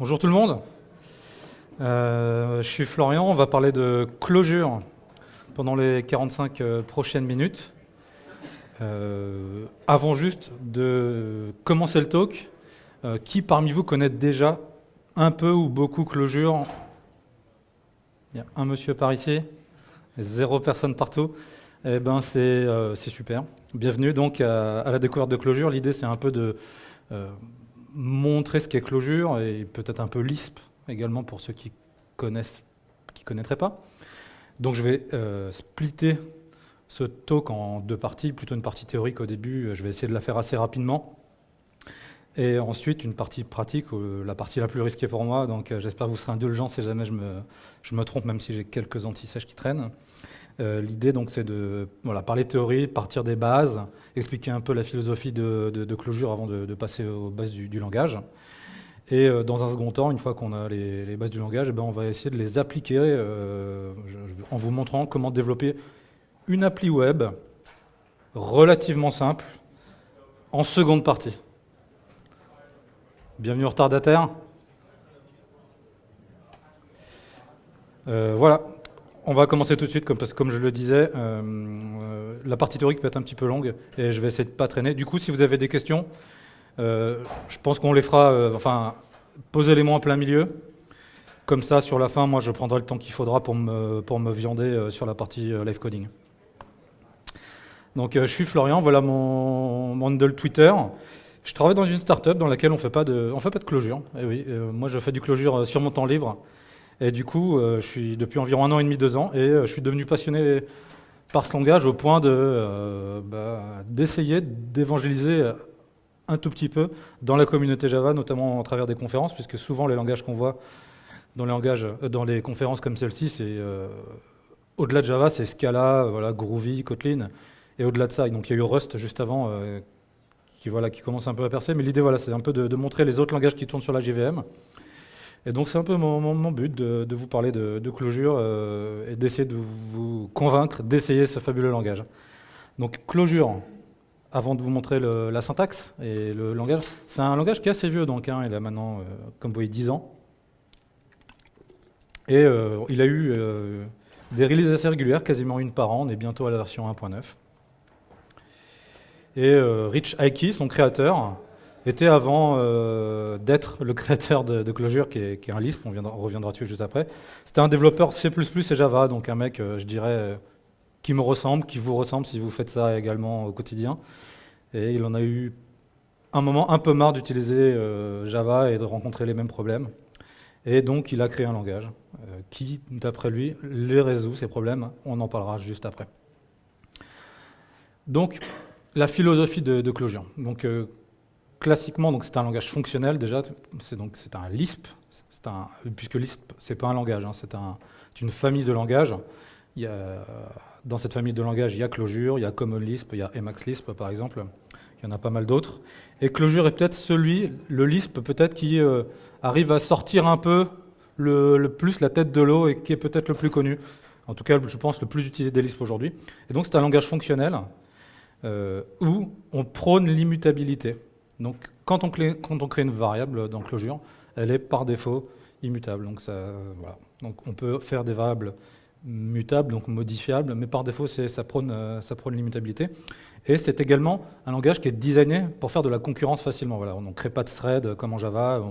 Bonjour tout le monde. Euh, je suis Florian, on va parler de closure pendant les 45 euh, prochaines minutes. Euh, avant juste de commencer le talk, qui parmi vous connaît déjà un peu ou beaucoup closure Il y a un monsieur par ici, zéro personne partout. Eh ben c'est super. Bienvenue donc à, la découverte de closure. L'idée c'est un peu de montrer ce qu'est Clojure et peut-être un peu Lisp également pour ceux qui connaissent, qui connaîtraient pas. Donc je vais euh, splitter ce talk en deux parties, plutôt une partie théorique au début, je vais essayer de la faire assez rapidement. Et ensuite, une partie pratique, euh, la partie la plus risquée pour moi. Donc, euh, j'espère que vous serez indulgents si jamais je me, je me trompe, même si j'ai quelques anti-sèches qui traînent. Euh, l'idée, donc, c'est de voilà, parler théorie, partir des bases, expliquer un peu la philosophie de, de, Clojure avant de, passer aux bases du, langage. Et dans un second temps, une fois qu'on a les, bases du langage, eh ben, on va essayer de les appliquer en vous montrant comment développer une appli web relativement simple en seconde partie. Bienvenue au retardataire. Euh, voilà, on va commencer tout de suite, comme, parce que comme je le disais, euh, euh, la partie théorique peut être un petit peu longue et je vais essayer de ne pas traîner. Du coup, si vous avez des questions, je pense qu'on les fera, enfin, posez-les-moi en plein milieu. Comme ça, sur la fin, moi, je prendrai le temps qu'il faudra pour me, pour me viander sur la partie live coding. Donc, je suis Florian, voilà mon, mon handle Twitter. Je travaille dans une start-up dans laquelle on fait pas de, on fait pas de closure. Et eh oui, euh, moi je fais du closure euh, sur mon temps libre. Et du coup, euh, je suis depuis environ un an et demi, deux ans, et je suis devenu passionné par ce langage au point de bah, d'essayer d'évangéliser un tout petit peu dans la communauté Java, notamment à travers des conférences, puisque souvent les langages qu'on voit dans les langages, dans les conférences comme celle-ci, c'est au-delà de Java, c'est Scala, voilà, Groovy, Kotlin, et au-delà de ça, donc il y a eu Rust juste avant qui, voilà, qui commence un peu à percer. Mais l'idée, voilà, c'est un peu de, montrer les autres langages qui tournent sur la JVM. Et donc, c'est un peu mon, but de, vous parler de, de Clojure euh, et d'essayer de vous convaincre d'essayer ce fabuleux langage. Donc, Clojure, avant de vous montrer la syntaxe et le langage, c'est un langage qui est assez vieux, donc hein, il a maintenant, euh, comme vous voyez, 10 ans. Et euh, il a eu des releases assez régulières, quasiment une par an. On est bientôt à la version 1.9. Et euh, Rich Aiki, son créateur, était avant euh, d'être le créateur de, Clojure, qui est, un Lisp, on, reviendra dessus juste après. C'était un développeur C++ et Java, donc un mec, euh, je dirais, qui me ressemble, qui vous ressemble si vous faites ça également au quotidien. Et il en a eu un moment un peu marre d'utiliser Java et de rencontrer les mêmes problèmes. Et donc il a créé un langage qui, d'après lui, les résout, ces problèmes. On en parlera juste après. Donc, la philosophie de, Clojure. Donc, euh, classiquement, donc c'est un langage fonctionnel déjà. C'est donc c'est un Lisp. Un, puisque Lisp, c'est pas un langage, hein, c'est un, une famille de langages. Il y a, dans cette famille de langages, il y a Clojure, il y a Common Lisp, il y a Emacs Lisp par exemple. Il y en a pas mal d'autres. Et Clojure est peut-être celui, le Lisp peut-être qui euh, arrive à sortir un peu le, plus la tête de l'eau et qui est peut-être le plus connu. En tout cas, je pense le plus utilisé des Lisp aujourd'hui. Et donc c'est un langage fonctionnel euh, où on prône l'immutabilité. Donc quand on, crée, une variable dans Clojure, elle est par défaut immutable. Voilà. donc on peut faire des variables mutables, donc modifiables, mais par défaut ça prône, euh, ça prône l'immutabilité. Et c'est également un langage qui est designé pour faire de la concurrence facilement. On ne crée pas de thread comme en Java,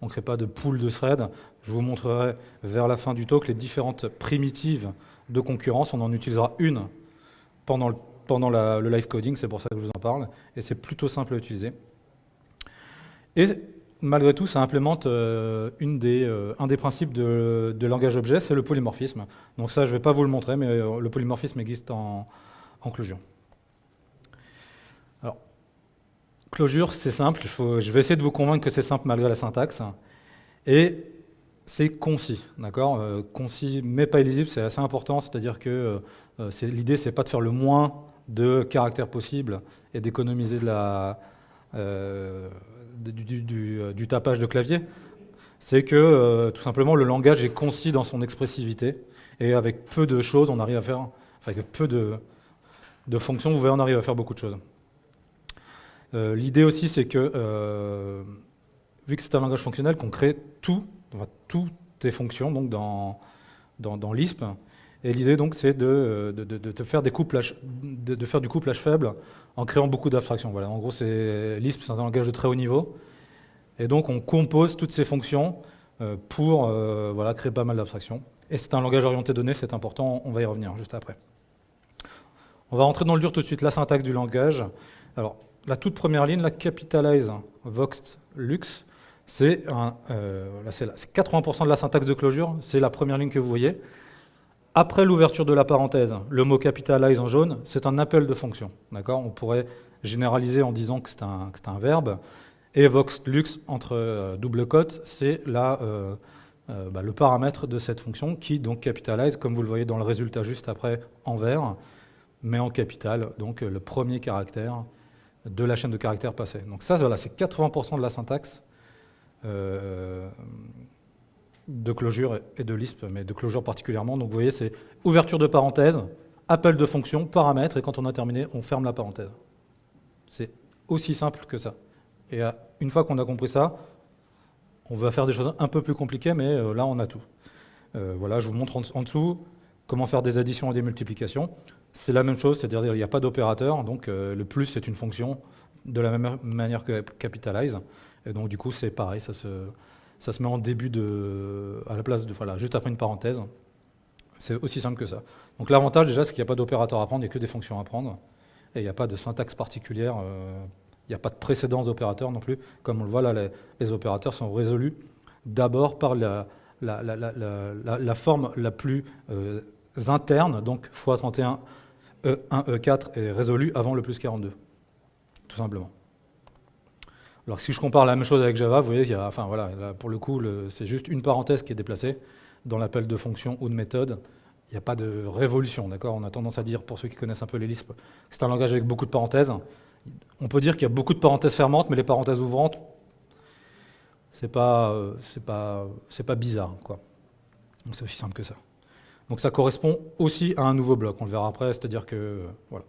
on ne crée pas de pool de thread. Je vous montrerai vers la fin du talk les différentes primitives de concurrence. On en utilisera une pendant le live coding, c'est pour ça que je vous en parle, et c'est plutôt simple à utiliser. Et malgré tout, ça implémente euh, euh, un des principes de, langage objet, c'est le polymorphisme. Donc ça, je ne vais pas vous le montrer, mais euh, le polymorphisme existe en, en Clojure. Alors, Clojure, c'est simple, je vais essayer de vous convaincre que c'est simple malgré la syntaxe. Et c'est concis, d'accord Concis, mais pas illisible, c'est assez important, c'est-à-dire que l'idée, c'est pas de faire le moins de caractères possibles et d'économiser euh, du, tapage de clavier, c'est que euh, tout simplement le langage est concis dans son expressivité et avec peu de choses, on arrive à faire, avec peu de, fonctions, on arrive à faire beaucoup de choses. Euh, l'idée aussi, c'est que vu que c'est un langage fonctionnel, qu'on crée tout, toutes les fonctions donc dans, Lisp. Et l'idée donc c'est de, de, de, faire du couplage faible en créant beaucoup d'abstractions. Voilà, en gros, c'est Lisp, c'est un langage de très haut niveau, et donc on compose toutes ces fonctions euh, pour euh, voilà, créer pas mal d'abstractions. Et c'est un langage orienté données, c'est important, on va y revenir juste après. On va rentrer dans le dur tout de suite, la syntaxe du langage. Alors, la toute première ligne, la capitalize voxt lux, c'est 80% euh, de la syntaxe de closure, c'est la première ligne que vous voyez. Après l'ouverture de la parenthèse, le mot capitalize en jaune, c'est un appel de fonction. On pourrait généraliser en disant que c'est un, un, verbe. Et vox entre euh, double cote, c'est euh, bah, le paramètre de cette fonction qui donc capitalize, comme vous le voyez dans le résultat juste après en vert, mais en capital, donc le premier caractère de la chaîne de caractères passée. Donc ça, voilà, c'est 80% de la syntaxe euh, de closure et de Lisp, mais de closure particulièrement. Donc vous voyez, c'est ouverture de parenthèse, appel de fonction, paramètre, et quand on a terminé, on ferme la parenthèse. C'est aussi simple que ça. Et euh, une fois qu'on a compris ça, on va faire des choses un peu plus compliquées, mais euh, là, on a tout. voilà, je vous montre en, dessous comment faire des additions et des multiplications. C'est la même chose, c'est-à-dire qu'il n'y a pas d'opérateur, donc le plus, c'est une fonction de la même manière que capitalize. Et donc, du coup, c'est pareil, ça se, ça se met en début de. à la place de. Voilà, juste après une parenthèse. C'est aussi simple que ça. Donc, l'avantage, déjà, c'est qu'il n'y a pas d'opérateur à prendre, il n'y a que des fonctions à prendre. Et il n'y a pas de syntaxe particulière. Euh, il n'y a pas de précédence d'opérateur non plus. Comme on le voit là, les, opérateurs sont résolus d'abord par la, la, la, forme la plus euh, interne, donc x31 E1, E4 est résolu avant le plus 42, tout simplement. Alors si je compare la même chose avec Java, vous voyez, il y a, enfin, voilà, pour le coup, c'est juste une parenthèse qui est déplacée dans l'appel de fonction ou de méthode. Il n'y a pas de révolution, d'accord? On a tendance à dire, pour ceux qui connaissent un peu les Lisp, c'est un langage avec beaucoup de parenthèses. On peut dire qu'il y a beaucoup de parenthèses fermantes, mais les parenthèses ouvrantes, c'est pas, c'est pas, c'est pas bizarre, quoi. C'est aussi simple que ça. Donc ça correspond aussi à un nouveau bloc. On le verra après, c'est-à-dire que, voilà,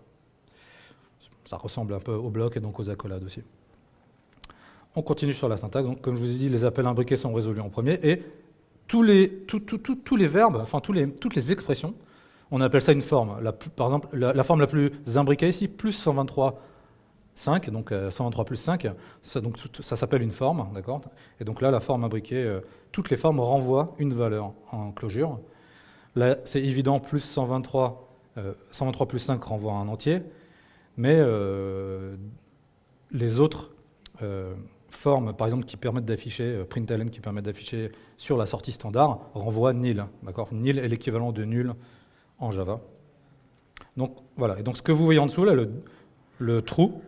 ça ressemble un peu au bloc et donc aux accolades aussi. On continue sur la syntaxe. Comme je vous ai dit, les appels imbriqués sont résolus en premier. Et tous les, verbes, enfin toutes les expressions, on appelle ça une forme. par exemple, la, forme la plus imbriquée ici, plus 123, 5, donc 123 euh, plus 5, ça, ça s'appelle une forme, d'accord? Et donc là, la forme imbriquée, euh, toutes les formes renvoient une valeur en closure. Là, c'est évident, plus 123, 123 euh, plus 5 renvoie un entier, mais les autres formes, par exemple, qui permettent d'afficher, euh, println qui permettent d'afficher sur la sortie standard, renvoie nil. Nil est l'équivalent de nul en Java. Donc voilà. Et donc ce que vous voyez en dessous, là, le, trou,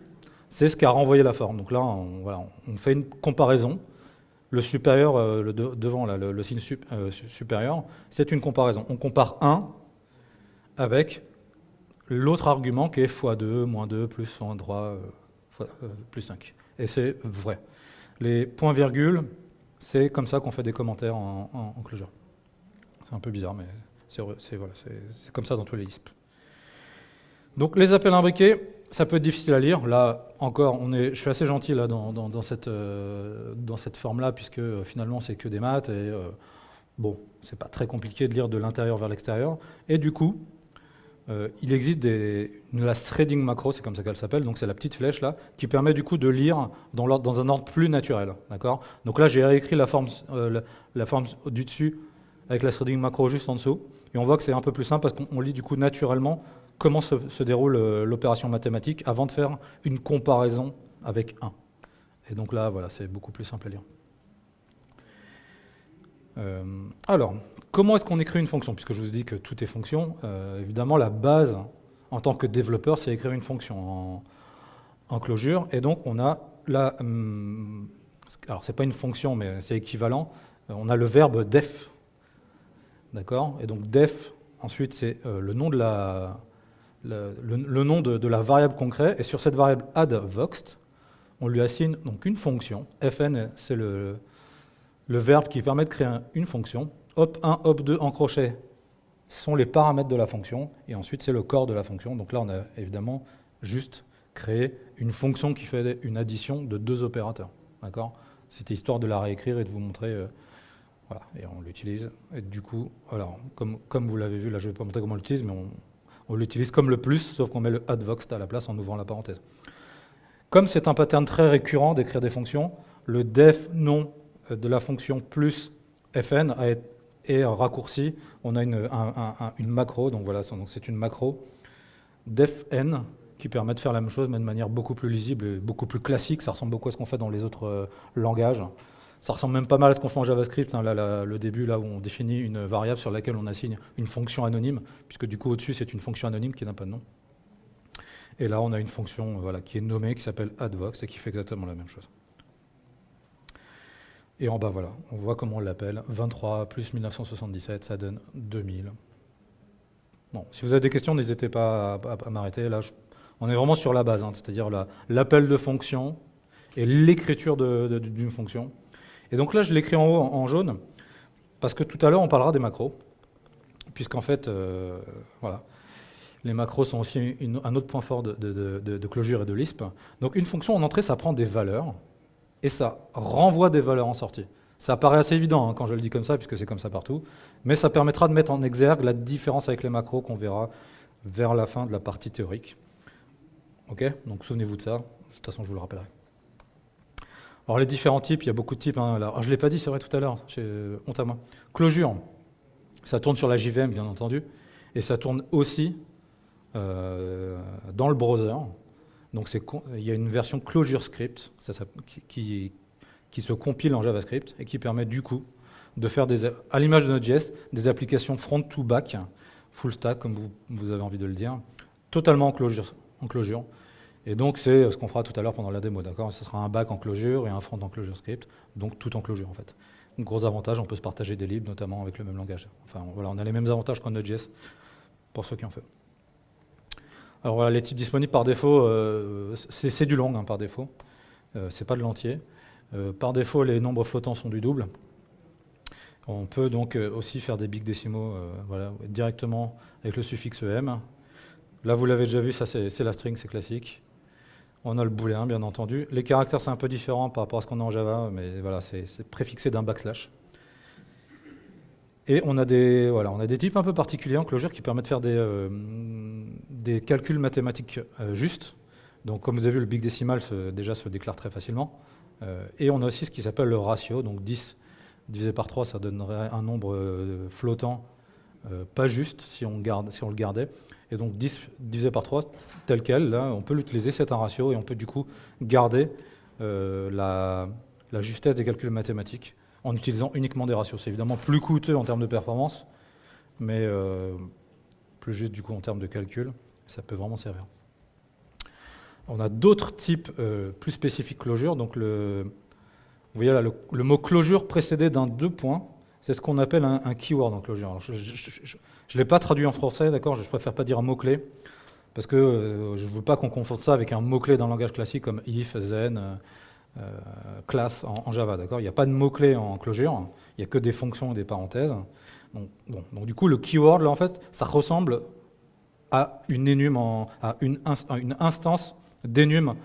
c'est ce qu'a renvoyé la forme. Donc là, on, fait une comparaison. Le supérieur, euh, le devant, là, le, signe euh, supérieur, c'est une comparaison. On compare 1 avec l'autre argument qui est x2, moins 2, plus 103, plus 5. Et c'est vrai. Les points-virgules, c'est comme ça qu'on fait des commentaires en, closure. C'est un peu bizarre, mais c'est voilà, comme ça dans tous les Lisp. Donc les appels imbriqués, ça peut être difficile à lire. Là, encore, on est, je suis assez gentil là, dans, cette, euh, cette forme-là, puisque euh, finalement, c'est que des maths. Et euh, bon, c'est pas très compliqué de lire de l'intérieur vers l'extérieur. Et du coup, euh, il existe la threading macro, c'est comme ça qu'elle s'appelle, donc c'est la petite flèche là, qui permet du coup de lire dans, un ordre plus naturel. D'accord? Donc là, j'ai réécrit la forme, euh, la, forme du dessus avec la threading macro juste en dessous, et on voit que c'est un peu plus simple parce qu'on lit du coup naturellement comment se, déroule euh, l'opération mathématique avant de faire une comparaison avec 1. Et donc là, voilà, c'est beaucoup plus simple à lire. Alors, Comment est-ce qu'on écrit une fonction? Puisque je vous dit que tout est fonction, euh, évidemment, la base en tant que développeur, c'est écrire une fonction en, closure. Et donc, on a la. Hum, alors, ce n'est pas une fonction, mais c'est équivalent. Euh, on a le verbe def. D'accord? Et donc, def, ensuite, c'est euh, le nom de la. Le, nom de, la variable qu'on crée, et sur cette variable addVoxt, on lui assigne donc une fonction. fn, c'est le, le verbe qui permet de créer une fonction, hop1, hop2 en crochet sont les paramètres de la fonction, et ensuite c'est le corps de la fonction. Donc là, on a évidemment juste créé une fonction qui fait une addition de deux opérateurs. D'accord? C'était histoire de la réécrire et de vous montrer. Euh, voilà, et on l'utilise. Et du coup, alors, comme, vous l'avez vu, là je ne vais pas montrer comment on l'utilise, mais on, l'utilise comme le plus, sauf qu'on met le advoxt à la place en ouvrant la parenthèse. Comme c'est un pattern très récurrent d'écrire des fonctions, le def nom de la fonction plus fn est raccourci. On a une, macro, donc voilà, c'est une macro defn qui permet de faire la même chose, mais de manière beaucoup plus lisible et beaucoup plus classique. Ça ressemble beaucoup à ce qu'on fait dans les autres euh, langages. Ça ressemble même pas mal à ce qu'on fait en JavaScript, hein, là, le début, là où on définit une variable sur laquelle on assigne une fonction anonyme, puisque du coup, au-dessus, c'est une fonction anonyme qui n'a pas de nom. Et là, on a une fonction voilà, qui est nommée, qui s'appelle addvox, et qui fait exactement la même chose. Et en bas, voilà, on voit comment on l'appelle. 23 plus 1977, ça donne 2000. Bon, si vous avez des questions, n'hésitez pas à, m'arrêter. Là, on est vraiment sur la base, hein, c'est-à-dire l'appel de fonction et l'écriture d'une fonction. Et donc là, je l'écris en haut en, jaune, parce que tout à l'heure, on parlera des macros, puisqu'en fait, euh, voilà, les macros sont aussi un autre point fort de, de, Clojure et de Lisp. Donc une fonction en entrée, ça prend des valeurs, et ça renvoie des valeurs en sortie. Ça paraît assez évident hein, quand je le dis comme ça, puisque c'est comme ça partout, mais ça permettra de mettre en exergue la différence avec les macros qu'on verra vers la fin de la partie théorique. Ok? Donc souvenez-vous de ça, de toute façon je vous le rappellerai. Alors les différents types, il y a beaucoup de types. Hein, je ne l'ai pas dit, c'est vrai tout à l'heure, honte à moi. Clojure, ça tourne sur la JVM bien entendu, et ça tourne aussi euh, dans le browser. Donc il y a une version Clojure Script qui, se compile en JavaScript et qui permet du coup de faire, à l'image de Node.js, des applications front to back, full stack comme vous, avez envie de le dire, totalement en Clojure, en closure et donc, c'est ce qu'on fera tout à l'heure pendant la démo, d'accord? Ce sera un back en closure et un front en closure script, donc tout en closure en fait. Gros avantage, on peut se partager des libres, notamment avec le même langage. Enfin, voilà, on a les mêmes avantages qu'en Node.js, pour ceux qui en font. Alors voilà, les types disponibles par défaut, euh, c'est du long hein, par défaut, euh, c'est pas de l'entier. Euh, par défaut, les nombres flottants sont du double. On peut donc aussi faire des big décimaux voilà, directement avec le suffixe em. Là, vous l'avez déjà vu, ça c'est la string, c'est classique. On a le booléen, bien entendu. Les caractères, c'est un peu différent par rapport à ce qu'on a en Java, mais voilà, c'est préfixé d'un backslash. Et on a, des, voilà, on a des types un peu particuliers en Clojure qui permettent de faire des, euh, des calculs mathématiques euh, justes. Donc, comme vous avez vu, le big decimal déjà se déclare très facilement. Euh, et on a aussi ce qui s'appelle le ratio. Donc, 10 divisé par 3, ça donnerait un nombre flottant pas juste si on, garde, si on le gardait. Et donc 10 divisé par 3, tel quel, là, on peut l'utiliser, c'est un ratio, et on peut du coup garder euh, la, justesse des calculs mathématiques en utilisant uniquement des ratios. C'est évidemment plus coûteux en termes de performance, mais euh, plus juste du coup en termes de calcul, ça peut vraiment servir. On a d'autres types euh, plus spécifiques closure. Donc le, vous voyez là, le, mot closure précédé d'un deux points, c'est ce qu'on appelle un, keyword en closure. Je ne l'ai pas traduit en français, d'accord Je préfère pas dire un mot-clé, parce que euh, je ne veux pas qu'on confonde ça avec un mot-clé le langage classique comme if, then, euh, euh, class en, Java, Il n'y a pas de mot-clé en closure, il n'y a que des fonctions et des parenthèses. Donc, du coup, le keyword, là, en fait, ça ressemble à une, instance d'énum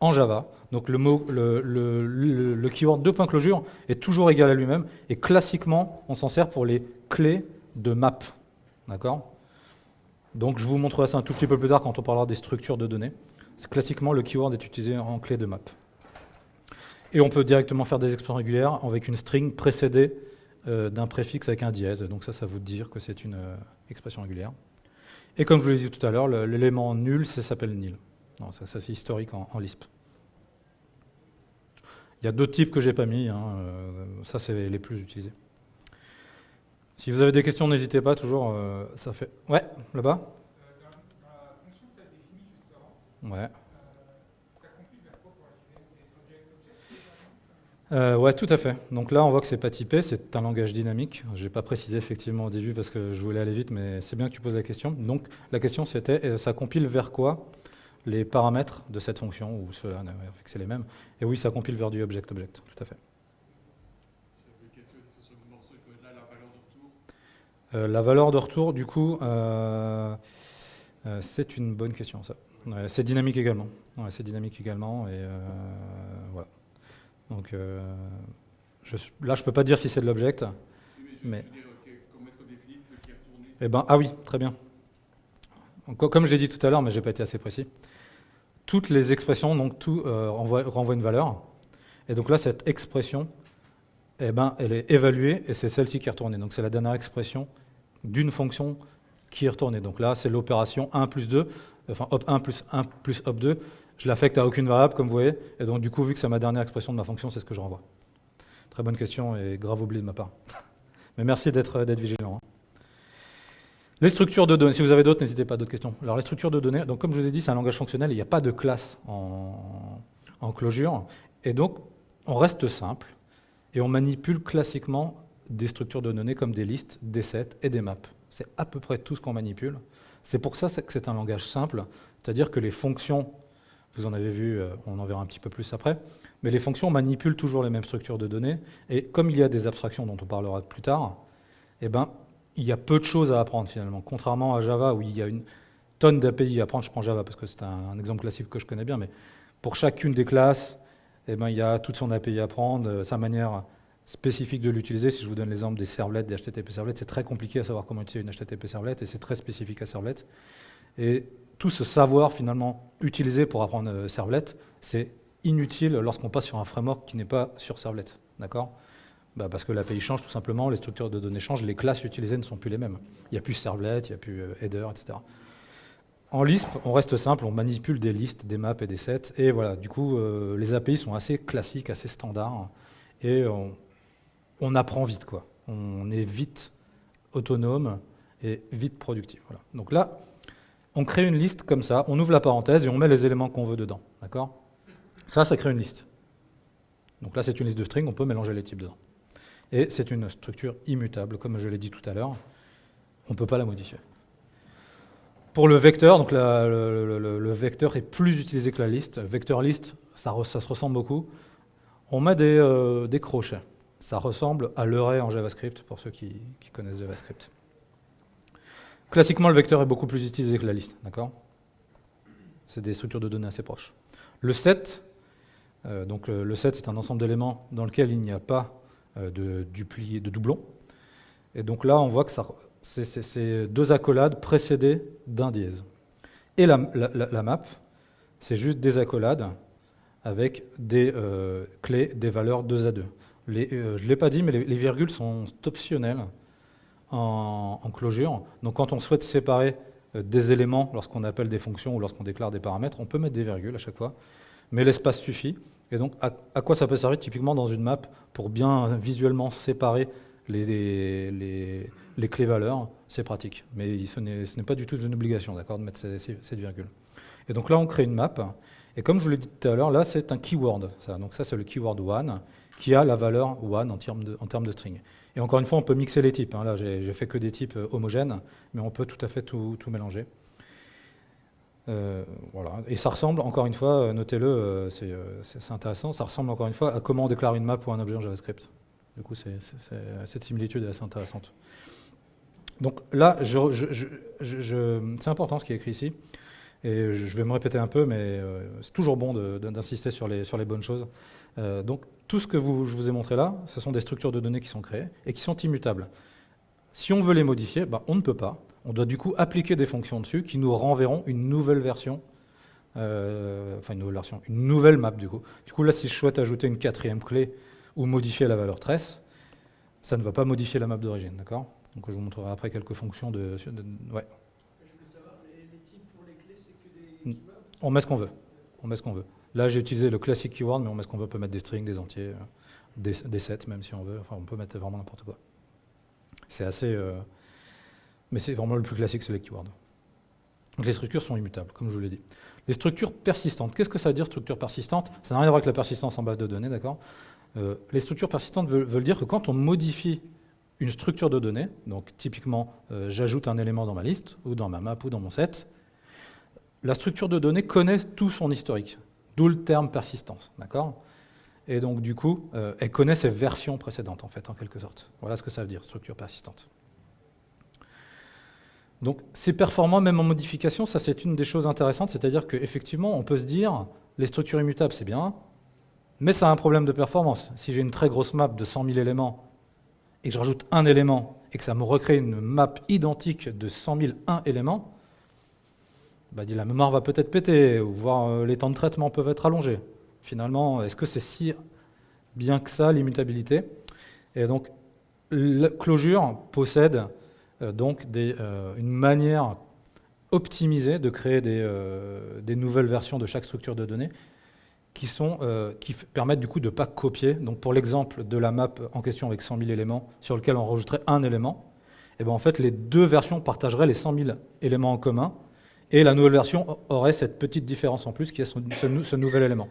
en Java. Donc le, mot, le, keyword closure est toujours égal à lui-même, et classiquement, on s'en sert pour les clés de map. D'accord? Donc je vous montrerai ça un tout petit peu plus tard quand on parlera des structures de données. Classiquement, le keyword est utilisé en clé de map. Et on peut directement faire des expressions régulières avec une string précédée euh, d'un préfixe avec un dièse. Donc ça, ça vous dire que c'est une euh, expression régulière. Et comme je vous l'ai dit tout à l'heure, l'élément nul, ça s'appelle nil. ça, c'est historique en, Lisp. Il y a d'autres types que j'ai pas mis. Hein, euh, ça, c'est les plus utilisés. Si vous avez des questions, n'hésitez pas, toujours, ça fait... Ouais, là-bas euh, Dans la fonction que tu as définie juste avant, ouais. Euh, ça compile vers quoi pour la object-object Ouais, tout à fait. Donc là, on voit que c'est pas typé, c'est un langage dynamique. Je n'ai pas précisé effectivement au début parce que je voulais aller vite, mais c'est bien que tu poses la question. Donc la question c'était, ça compile vers quoi les paramètres de cette fonction, ou ceux-là, c'est les mêmes. Et oui, ça compile vers du object-object, tout à fait. Euh, la valeur de retour, du coup, euh, euh, c'est une bonne question, ça. c'est dynamique également. c'est dynamique également, et voilà. Donc euh, je, là, je ne peux pas dire si c'est de l'object. Mais... Comment est-ce qu'on définit ce qui est retourné? Eh ben, ah oui, très bien. Donc, comme je l'ai dit tout à l'heure, mais je n'ai pas été assez précis, toutes les expressions, donc tout euh, renvoie, renvoie, une valeur. Et donc là, cette expression, eh ben, elle est évaluée et c'est celle-ci qui est retournée. Donc c'est la dernière expression d'une fonction qui est retournée. Donc là, c'est l'opération 1 plus 2, enfin hop 1 plus 1 plus hop 2. Je l'affecte à aucune variable, comme vous voyez. Et donc du coup, vu que c'est ma dernière expression de ma fonction, c'est ce que je renvoie. Très bonne question et grave oubli de ma part. Mais merci d'être vigilant. Hein. Les structures de données, si vous avez d'autres, n'hésitez pas, d'autres questions. Alors les structures de données, donc comme je vous ai dit, c'est un langage fonctionnel, il n'y a pas de classe en, en closure, et donc on reste simple, et on manipule classiquement des structures de données comme des listes, des sets et des maps. C'est à peu près tout ce qu'on manipule. C'est pour ça que c'est un langage simple, c'est-à-dire que les fonctions, vous en avez vu, euh, on en verra un petit peu plus après, mais les fonctions manipulent toujours les mêmes structures de données, et comme il y a des abstractions dont on parlera plus tard, eh ben, il y a peu de choses à apprendre finalement, contrairement à Java où il y a une tonne d'API à apprendre. Je prends Java parce que c'est un, exemple classique que je connais bien, mais pour chacune des classes, eh ben, il y a toute son API à apprendre, euh, sa manière spécifique de l'utiliser. Si je vous donne l'exemple des servlets, des HTTP servlets, c'est très compliqué à savoir comment utiliser une HTTP servlet et c'est très spécifique à servlet. Et tout ce savoir finalement utilisé pour apprendre euh, servlet, c'est inutile lorsqu'on passe sur un framework qui n'est pas sur servlet. D'accord? Bah parce que l'API change tout simplement, les structures de données changent, les classes utilisées ne sont plus les mêmes. Il n'y a plus servlet, il n'y a plus euh, header, etc. En Lisp, on reste simple, on manipule des listes, des maps et des sets, et voilà, du coup, euh, les API sont assez classiques, assez standards, et on, apprend vite, quoi. On est vite autonome et vite productif. Voilà. Donc là, on crée une liste comme ça, on ouvre la parenthèse et on met les éléments qu'on veut dedans, d'accord? Ça, ça crée une liste. Donc là, c'est une liste de string, on peut mélanger les types dedans. Et c'est une structure immutable, comme je l'ai dit tout à l'heure. On ne peut pas la modifier. Pour le vecteur, donc le, vecteur est plus utilisé que la liste. Vecteur list, ça, se ressemble beaucoup. On met euh, des, crochets. Ça ressemble à l'array en JavaScript, pour ceux qui, connaissent JavaScript. Classiquement, le vecteur est beaucoup plus utilisé que la liste, d'accord? C'est des structures de données assez proches. Le set, euh, donc euh, le set, c'est un ensemble d'éléments dans lequel il n'y a pas euh, de, de doublons. Et donc là, on voit que c'est deux accolades précédées d'un dièse. Et la, map, c'est juste des accolades avec des clés, des valeurs 2 à 2. Les, euh, je ne l'ai pas dit, mais les, virgules sont optionnelles en, en, closure. Donc quand on souhaite séparer des éléments lorsqu'on appelle des fonctions ou lorsqu'on déclare des paramètres, on peut mettre des virgules à chaque fois, mais l'espace suffit. Et donc, à, quoi ça peut servir typiquement dans une map pour bien visuellement séparer les, clés valeurs? C'est pratique, mais ce n'est pas du tout une obligation, de mettre cette virgule. Et donc là, on crée une map. Et comme je vous l'ai dit tout à l'heure, là, c'est un keyword. Donc ça, c'est le keyword one qui a la valeur one en termes de string. Et encore une fois, on peut mixer les types. Hein. Là, j'ai fait que des types euh, homogènes, mais on peut tout à fait tout mélanger. Euh, voilà. Et ça ressemble, encore une fois, euh, notez-le, c'est intéressant, ça ressemble encore une fois à comment on déclare une map pour un objet en JavaScript. Du coup, cette similitude est assez intéressante. Donc là, c'est important ce qui est écrit ici. Et je vais me répéter un peu, mais c'est toujours bon d'insister sur les, sur les bonnes choses. donc tout ce que vous, je vous ai montré là, ce sont des structures de données qui sont créées et qui sont immutables. Si on veut les modifier, bah, on ne peut pas on doit du coup appliquer des fonctions dessus qui nous renverront une nouvelle version, euh, enfin une nouvelle version, une nouvelle map du coup. Du coup là, si je souhaite ajouter une quatrième clé ou modifier la valeur tresse, ça ne va pas modifier la map d'origine, d'accord? Donc je vous montrerai après quelques fonctions de... ouais. Je voulais savoir, les, types pour les clés, c'est que des On met ce qu'on veut. On met ce qu'on veut. Là, j'ai utilisé le classique keyword, mais on ce qu'on veut. Peut mettre des strings, des entiers, euh, des, sets, même si on veut. Enfin, on peut mettre vraiment n'importe quoi. C'est assez... Euh, mais c'est vraiment le plus classique, c'est les keywords. Donc les structures sont immutables, comme je vous l'ai dit. Les structures persistantes, qu'est-ce que ça veut dire structure persistante Ça n'a rien à voir avec la persistance en base de données, d'accord? Euh, Les structures persistantes veulent, dire que quand on modifie une structure de données, donc typiquement j'ajoute un élément dans ma liste, ou dans ma map, ou dans mon set, la structure de données connaît tout son historique, d'où le terme persistance, d'accord? Et donc du coup, euh, elle connaît ses versions précédentes, en fait, en quelque sorte. Voilà ce que ça veut dire, structure persistante. Donc c'est performant même en modification, ça c'est une des choses intéressantes, c'est-à-dire qu'effectivement on peut se dire les structures immutables c'est bien, Mais ça a un problème de performance. Si j'ai une très grosse map de 100 000 éléments et que je rajoute un élément et que ça me recrée une map identique de 100 000 1 éléments, bah, la mémoire va peut-être péter, ou voire euh, les temps de traitement peuvent être allongés. Finalement, est-ce que c'est si bien que ça, l'immutabilité? Et donc, Clojure possède euh, donc euh, une manière optimisée de créer des, nouvelles versions de chaque structure de données qui, permettent du coup de ne pas copier. Donc pour l'exemple de la map en question avec 100 000 éléments, sur lequel on rajouterait un élément, eh ben en fait les deux versions partageraient les 100 000 éléments en commun, et la nouvelle version aurait cette petite différence en plus qui est ce, nouvel élément.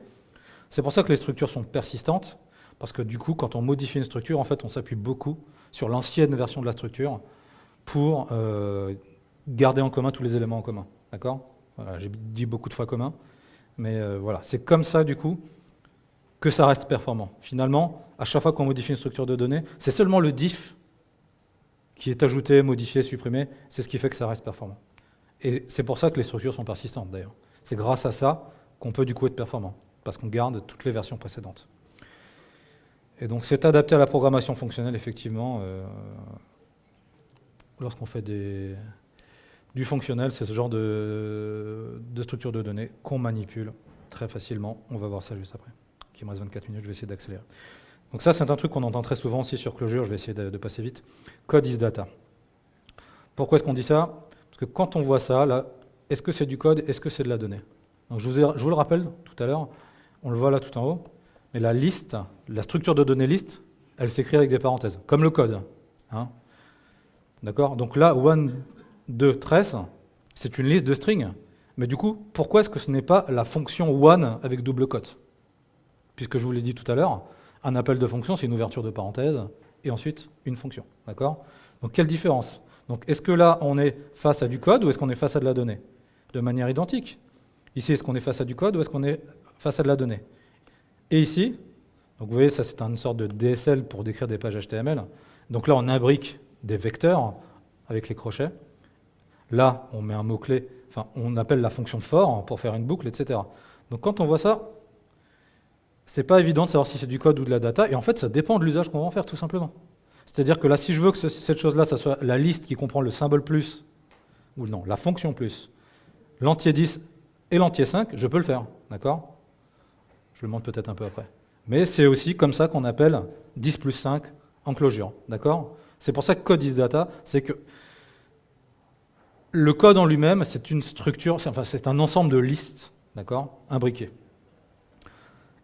C'est pour ça que les structures sont persistantes, parce que du coup, quand on modifie une structure, en fait, on s'appuie beaucoup sur l'ancienne version de la structure pour euh, garder en commun tous les éléments en commun. D'accord? J'ai dit beaucoup de fois commun, mais euh, voilà, c'est comme ça, du coup, que ça reste performant. Finalement, à chaque fois qu'on modifie une structure de données, c'est seulement le diff qui est ajouté, modifié, supprimé, c'est ce qui fait que ça reste performant. Et c'est pour ça que les structures sont persistantes d'ailleurs. C'est grâce à ça qu'on peut du coup être performant, parce qu'on garde toutes les versions précédentes. Et donc c'est adapté à la programmation fonctionnelle, effectivement. Euh, lorsqu'on fait du fonctionnel, c'est ce genre de, structure de données qu'on manipule très facilement. On va voir ça juste après. Qui me reste 24 minutes, je vais essayer d'accélérer. Donc ça, c'est un truc qu'on entend très souvent aussi sur Clojure, je vais essayer de, de passer vite. Code is data. Pourquoi est-ce qu'on dit ça? Que quand on voit ça, là, est-ce que c'est du code Est-ce que c'est de la donnée? Je vous, le rappelle tout à l'heure, on le voit là tout en haut, mais la liste, la structure de données liste, elle s'écrit avec des parenthèses, comme le code. Hein D'accord? Donc là, one, 2, 13, c'est une liste de strings. Mais du coup, pourquoi est-ce que ce n'est pas la fonction one avec double cote Puisque je vous l'ai dit tout à l'heure, un appel de fonction, c'est une ouverture de parenthèse, et ensuite une fonction. D'accord? Donc quelle différence? Donc est-ce que là, on est face à du code ou est-ce qu'on est face à de la donnée De manière identique. Ici, est-ce qu'on est face à du code ou est-ce qu'on est face à de la donnée Et ici, donc vous voyez, ça c'est une sorte de DSL pour décrire des pages HTML. Donc là, on imbrique des vecteurs avec les crochets. Là, on met un mot-clé, enfin, on appelle la fonction for pour faire une boucle, etc. Donc quand on voit ça, c'est pas évident de savoir si c'est du code ou de la data, et en fait, ça dépend de l'usage qu'on va en faire, tout simplement. C'est-à-dire que là, si je veux que cette chose-là, ça soit la liste qui comprend le symbole plus, ou non, la fonction plus, l'entier 10 et l'entier 5, je peux le faire, d'accord? Je le montre peut-être un peu après. Mais c'est aussi comme ça qu'on appelle 10 plus 5 en closure, d'accord? C'est pour ça que code is data, c'est que le code en lui-même, c'est une structure, enfin c'est un ensemble de listes, d'accord? Imbriquées.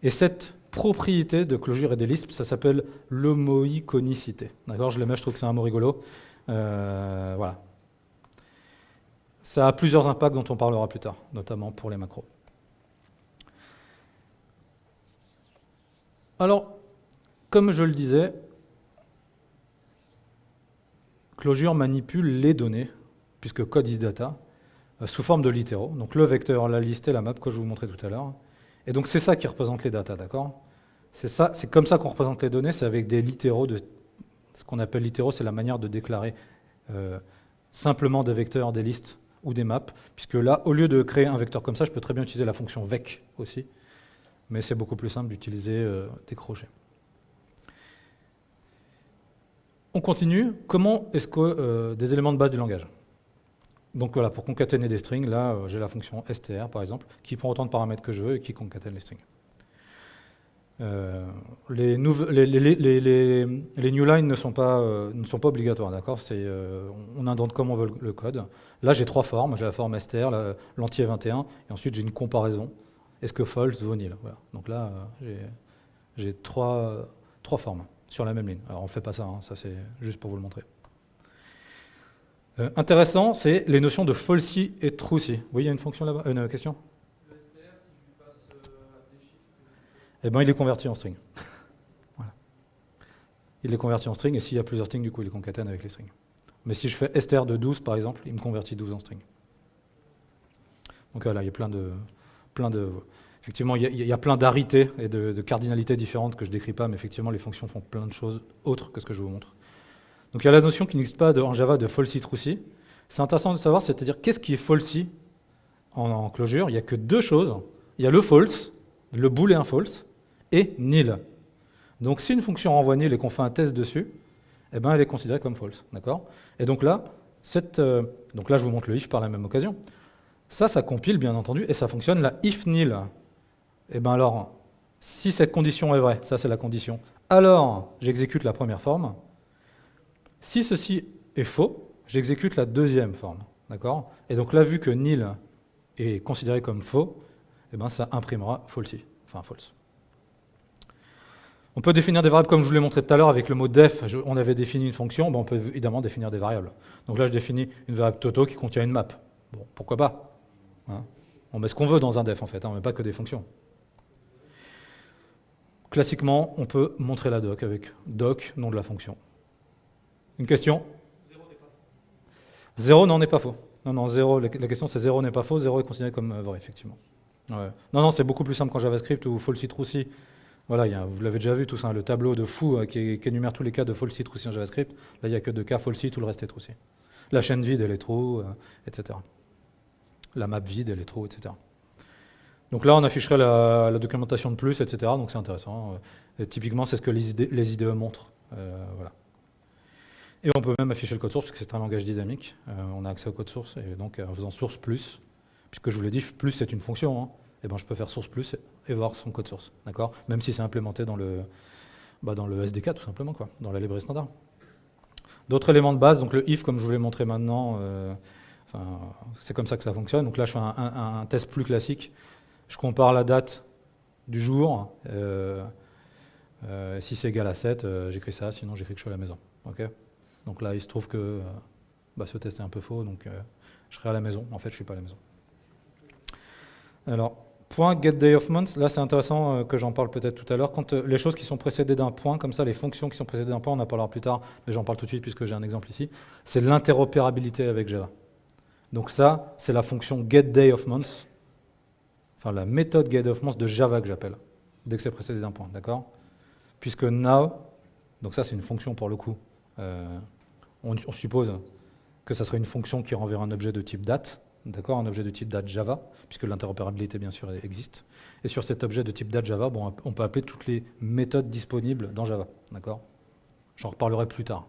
Et cette propriété de clojure et des listes, ça s'appelle l'homoïconicité. D'accord Je mets, je trouve que c'est un mot rigolo. Euh, voilà. Ça a plusieurs impacts dont on parlera plus tard, notamment pour les macros. Alors, comme je le disais, Clojure manipule les données, puisque code is data, euh, sous forme de littéraux. Donc le vecteur, la liste et la map que je vous montrais tout à l'heure. Et donc c'est ça qui représente les datas, d'accord? C'est comme ça qu'on représente les données, c'est avec des littéraux. Ce qu'on appelle littéraux, c'est la manière de déclarer euh, simplement des vecteurs, des listes ou des maps, puisque là, au lieu de créer un vecteur comme ça, je peux très bien utiliser la fonction vec aussi, mais c'est beaucoup plus simple d'utiliser euh, des crochets. On continue. Comment est-ce que euh, des éléments de base du langage? Donc voilà, pour concaténer des strings, là, j'ai la fonction str, par exemple, qui prend autant de paramètres que je veux et qui concatène les strings. Euh, les, les, new lines ne sont pas, euh, obligatoires, d'accord? Euh, On indente comme on veut le, code. Là, j'ai trois formes. J'ai la forme str, l'entier 21, et ensuite j'ai une comparaison. Est-ce que false vaut nil? Donc là, j'ai trois, formes sur la même ligne. Alors on ne fait pas ça, hein, ça c'est juste pour vous le montrer. intéressant, c'est les notions de falsy et trucy. Oui, il y a une fonction là-bas, une question? Eh ben, il est converti en string. Il est converti en string, et s'il y a plusieurs strings, du coup, il les concatène avec les strings. Mais si je fais str de 12, par exemple, il me convertit 12 en string. Donc voilà, il y a plein de... Plein de effectivement, il y, a, plein d'arités et de, cardinalités différentes que je ne décris pas, mais effectivement, les fonctions font plein de choses autres que ce que je vous montre. Donc il y a la notion qui n'existe pas en Java de falsy trucy. C'est intéressant de savoir, c'est-à-dire qu'est-ce qui est falsy en, en closure Il n'y a que deux choses. Il y a le false, le boolean false, et nil. Donc si une fonction renvoie nil et qu'on fait un test dessus, eh ben, elle est considérée comme false. D'accord? Et donc là, euh, donc là, je vous montre le if par la même occasion. Ça, ça compile, bien entendu, et ça fonctionne la if nil. Eh bien alors, si cette condition est vraie, ça c'est la condition, alors j'exécute la première forme. Si ceci est faux, j'exécute la deuxième forme. D'accord? Et donc là, vu que nil est considéré comme faux, eh ben, ça imprimera falsy, enfin false. On peut définir des variables comme je vous l'ai montré tout à l'heure avec le mot def. on avait défini une fonction, ben on peut évidemment définir des variables. Donc là, je définis une variable toto qui contient une map. Bon, pourquoi pas hein On met ce qu'on veut dans un def en fait, hein, on ne met pas que des fonctions. Classiquement, on peut montrer la doc avec doc, nom de la fonction. Une question? Zéro non n'est pas faux. Non, non, zéro, la question c'est zéro n'est pas faux, zéro est considéré comme euh, vrai, effectivement. Non, non, c'est beaucoup plus simple qu'en JavaScript ou false true Voilà, vous l'avez déjà vu tout ça, le tableau de fou euh, qui, énumère tous les cas de false true en JavaScript. Là, il n'y a que deux cas false tout le reste est true La chaîne vide, elle est true, euh, etc. La map vide, elle est true, etc. Donc là, on afficherait la, documentation de plus, etc. Donc c'est intéressant. typiquement, c'est ce que les, IDE montrent. voilà. Et on peut même afficher le code source, puisque c'est un langage dynamique. Euh, on a accès au code source, et donc en faisant source plus, puisque je vous l'ai dit, plus c'est une fonction, hein, eh ben je peux faire source plus et voir son code source, d'accord? Même si c'est implémenté dans le, bah, dans le SDK, tout simplement, quoi, dans la librairie standard. D'autres éléments de base, donc le if, comme je vous l'ai montré maintenant, euh, c'est comme ça que ça fonctionne. Donc là, je fais un, test plus classique. Je compare la date du jour. Euh, si c'est égal à 7, j'écris ça, sinon j'écris que je suis à la maison. ok? Donc là, il se trouve que euh, bah, ce test est un peu faux, donc euh, je serai à la maison. En fait, je ne suis pas à la maison. Alors, point get là c'est intéressant euh, que j'en parle peut-être tout à l'heure. Quand les choses qui sont précédées d'un point, comme ça, les fonctions qui sont précédées d'un point, on en parlera plus tard, mais j'en parle tout de suite puisque j'ai un exemple ici, c'est l'interopérabilité avec Java. Donc ça, c'est la fonction get enfin la méthode get de Java que j'appelle, dès que c'est précédé d'un point, d'accord? Puisque now, donc ça c'est une fonction pour le coup, on, suppose que ça serait une fonction qui renverra un objet de type date, d'accord, un objet de type date Java, puisque l'interopérabilité bien sûr existe. Et sur cet objet de type date Java, on peut appeler toutes les méthodes disponibles dans Java, d'accord? J'en reparlerai plus tard.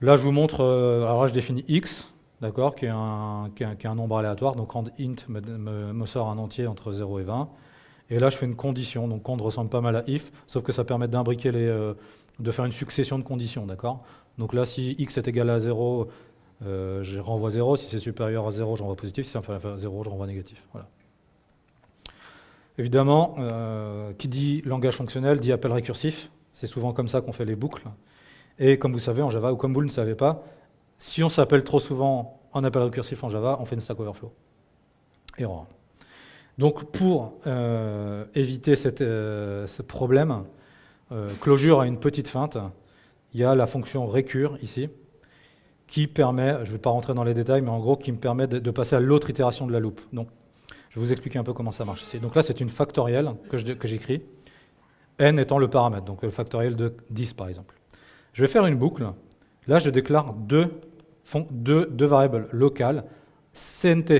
Là, je vous montre. Euh, alors là, je définis x, d'accord, qui, est un nombre aléatoire. Donc rand int me, sort un entier entre 0 et 20. Et là, je fais une condition. Donc rand ressemble pas mal à if, sauf que ça permet d'imbriquer les, euh, de faire une succession de conditions, d'accord? Donc là, si x est égal à 0, euh, je renvoie 0. Si c'est supérieur à 0, je renvoie positif. Si c'est inférieur à 0, je renvoie négatif. Évidemment, euh, qui dit langage fonctionnel dit appel récursif. C'est souvent comme ça qu'on fait les boucles. Et comme vous savez en Java, ou comme vous ne le savez pas, si on s'appelle trop souvent en appel récursif en Java, on fait une Stack Overflow. Erreur. Donc pour euh, éviter ce problème, closure a une petite feinte. Il y a la fonction recure ici, qui permet, je ne vais pas rentrer dans les détails, mais en gros, qui me permet de, passer à l'autre itération de la loupe. Donc, je vais vous expliquer un peu comment ça marche. Donc là, c'est une factorielle que j'écris, n étant le paramètre, donc le factoriel de 10 par exemple. Je vais faire une boucle. Là, je déclare deux, deux variables locales, cnt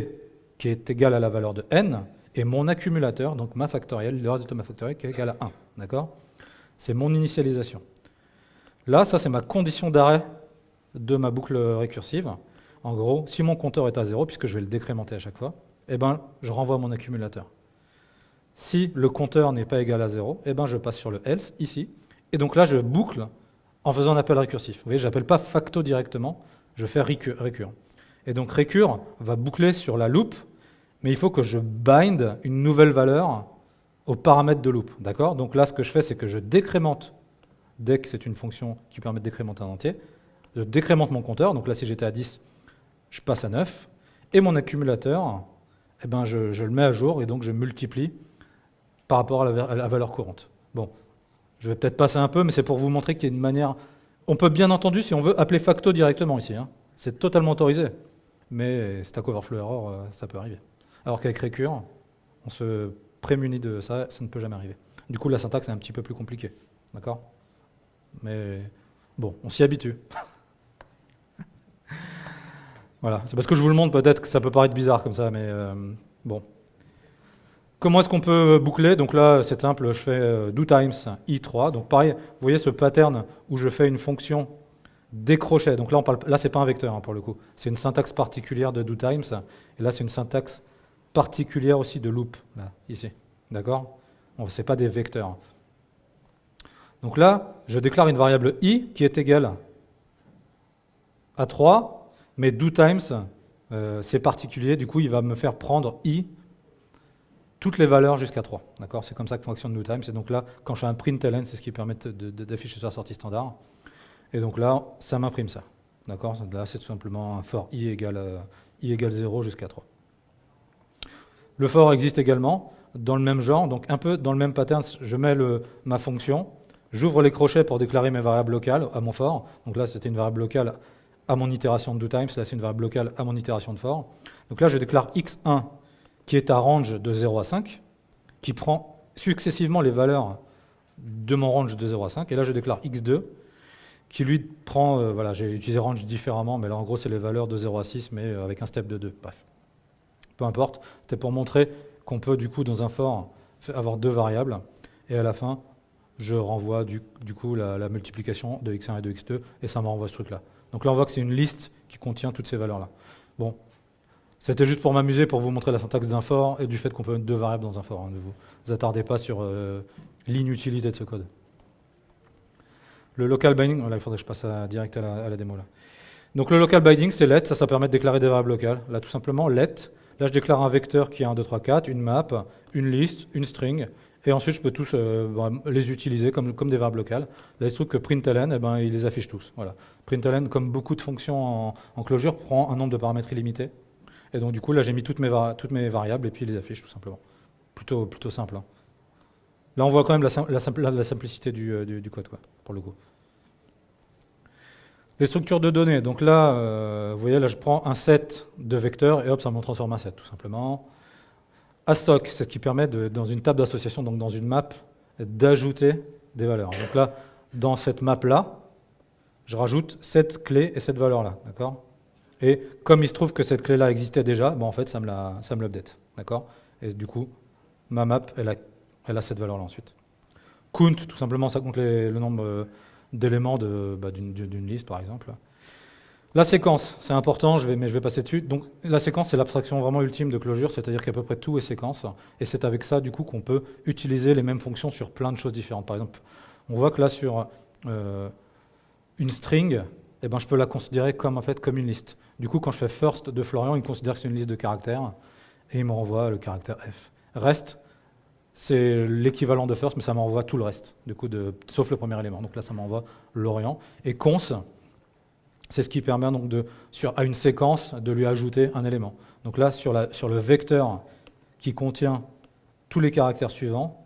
qui est égal à la valeur de n, et mon accumulateur, donc ma factorielle, le résultat de ma factorielle qui est égal à 1. D'accord? C'est mon initialisation. Là, ça c'est ma condition d'arrêt de ma boucle récursive. En gros, si mon compteur est à 0, puisque je vais le décrémenter à chaque fois, eh ben, je renvoie mon accumulateur. Si le compteur n'est pas égal à 0, eh ben, je passe sur le else, ici, et donc là je boucle en faisant un appel récursif. Vous voyez, je n'appelle pas facto directement, je fais récurrent. Et donc récur va boucler sur la loop, mais il faut que je bind une nouvelle valeur au paramètre de loop. D'accord? Donc là, ce que je fais, c'est que je décrémente, dès que c'est une fonction qui permet de décrémenter un entier, je décrémente mon compteur. Donc là, si j'étais à 10, je passe à 9. Et mon accumulateur, eh ben, je, le mets à jour et donc je multiplie par rapport à la, valeur courante. Bon, je vais peut-être passer un peu, mais c'est pour vous montrer qu'il y a une manière... On peut bien entendu, si on veut, appeler facto directement ici. Hein. C'est totalement autorisé. Mais Stack Overflow Error, euh, ça peut arriver. Alors qu'avec Recure, on se prémuni de ça, ça ne peut jamais arriver. Du coup, la syntaxe est un petit peu plus compliquée. D'accord? Mais bon, on s'y habitue. voilà, c'est parce que je vous le montre peut-être que ça peut paraître bizarre comme ça, mais euh, bon. Comment est-ce qu'on peut boucler? Donc là, c'est simple, je fais euh, do times i3. Donc pareil, vous voyez ce pattern où je fais une fonction décrochée. Donc là, on parle, là c'est pas un vecteur hein, pour le coup. C'est une syntaxe particulière de do times. Et là, c'est une syntaxe particulière aussi de loop, là, ici. D'accord? Bon, Ce n'est pas des vecteurs. Donc là, je déclare une variable i qui est égale à 3, mais do times, euh, c'est particulier, du coup, il va me faire prendre i toutes les valeurs jusqu'à 3. D'accord? C'est comme ça que fonctionne NewTime. C'est donc là, quand je fais un println, c'est ce qui permet d'afficher sur la sortie standard. Et donc là, ça m'imprime ça. D'accord? Là, c'est tout simplement un for i égale, euh, i égale 0 jusqu'à 3. Le for existe également dans le même genre, donc un peu dans le même pattern. Je mets ma fonction, j'ouvre les crochets pour déclarer mes variables locales à mon for. Donc là, c'était une variable locale à mon itération de doTimes. Là, c'est une variable locale à mon itération de for. Donc là, je déclare x1 qui est à range de 0 à 5, qui prend successivement les valeurs de mon range de 0 à 5. Et là, je déclare x2, qui lui prend, euh, voilà, j'ai utilisé range différemment, mais là, en gros, c'est les valeurs de 0 à 6, mais euh, avec un step de 2. Bref. Peu importe. C'était pour montrer qu'on peut, du coup, dans un for, avoir deux variables. Et à la fin, je renvoie, du, coup, la, la, multiplication de x1 et de x2, et ça me renvoie ce truc-là. Donc là, on voit que c'est une liste qui contient toutes ces valeurs-là. Bon, c'était juste pour m'amuser, pour vous montrer la syntaxe d'un for et du fait qu'on peut mettre deux variables dans un for. Hein, ne vous attardez pas sur euh, l'inutilité de ce code. Le local binding, il faudrait que je passe direct à la, démo. Là. Donc le local binding, c'est let, ça, ça permet de déclarer des variables locales. Là, tout simplement, let. Là, je déclare un vecteur qui est 1, 2, 3, 4, une map, une liste, une string, et ensuite, je peux tous euh, les utiliser comme, comme des variables locales. Là, il se trouve que println, eh ben, il les affiche tous. Voilà. Println, comme beaucoup de fonctions en, en closure, prend un nombre de paramètres illimité. Et donc, du coup, là, j'ai mis toutes mes, toutes mes variables et puis les affiche tout simplement. Plutôt, plutôt simple. Hein. Là, on voit quand même la, la, la simplicité du, euh, du, code, quoi, pour le coup. Les structures de données. Donc là, euh, vous voyez, là, je prends un set de vecteurs et hop, ça me transforme un set, tout simplement. Assoc, c'est ce qui permet, de, dans une table d'association, donc dans une map, d'ajouter des valeurs. Donc là, dans cette map-là, je rajoute cette clé et cette valeur-là. D'accord? Et comme il se trouve que cette clé-là existait déjà, bon, en fait, ça me l'update. D'accord? Et du coup, ma map, elle a, elle a cette valeur-là ensuite. Count, tout simplement, ça compte le nombre euh, d'éléments bah, d'une liste, par exemple. La séquence, c'est important, je vais, mais je vais passer dessus. Donc, la séquence, c'est l'abstraction vraiment ultime de Clojure, c'est-à-dire qu'à peu près tout est séquence. Et c'est avec ça, du coup, qu'on peut utiliser les mêmes fonctions sur plein de choses différentes. Par exemple, on voit que là, sur euh, une string, eh ben, je peux la considérer comme, en fait, comme une liste. Du coup, quand je fais first de Florian, il considère que c'est une liste de caractères et il me renvoie le caractère F. Reste, c'est l'équivalent de first, mais ça m'envoie tout le reste, du coup, sauf le premier élément. Donc là, ça m'envoie l'Orient. Et cons, c'est ce qui permet donc de, sur, à une séquence de lui ajouter un élément. Donc là, sur, la, sur le vecteur qui contient tous les caractères suivants,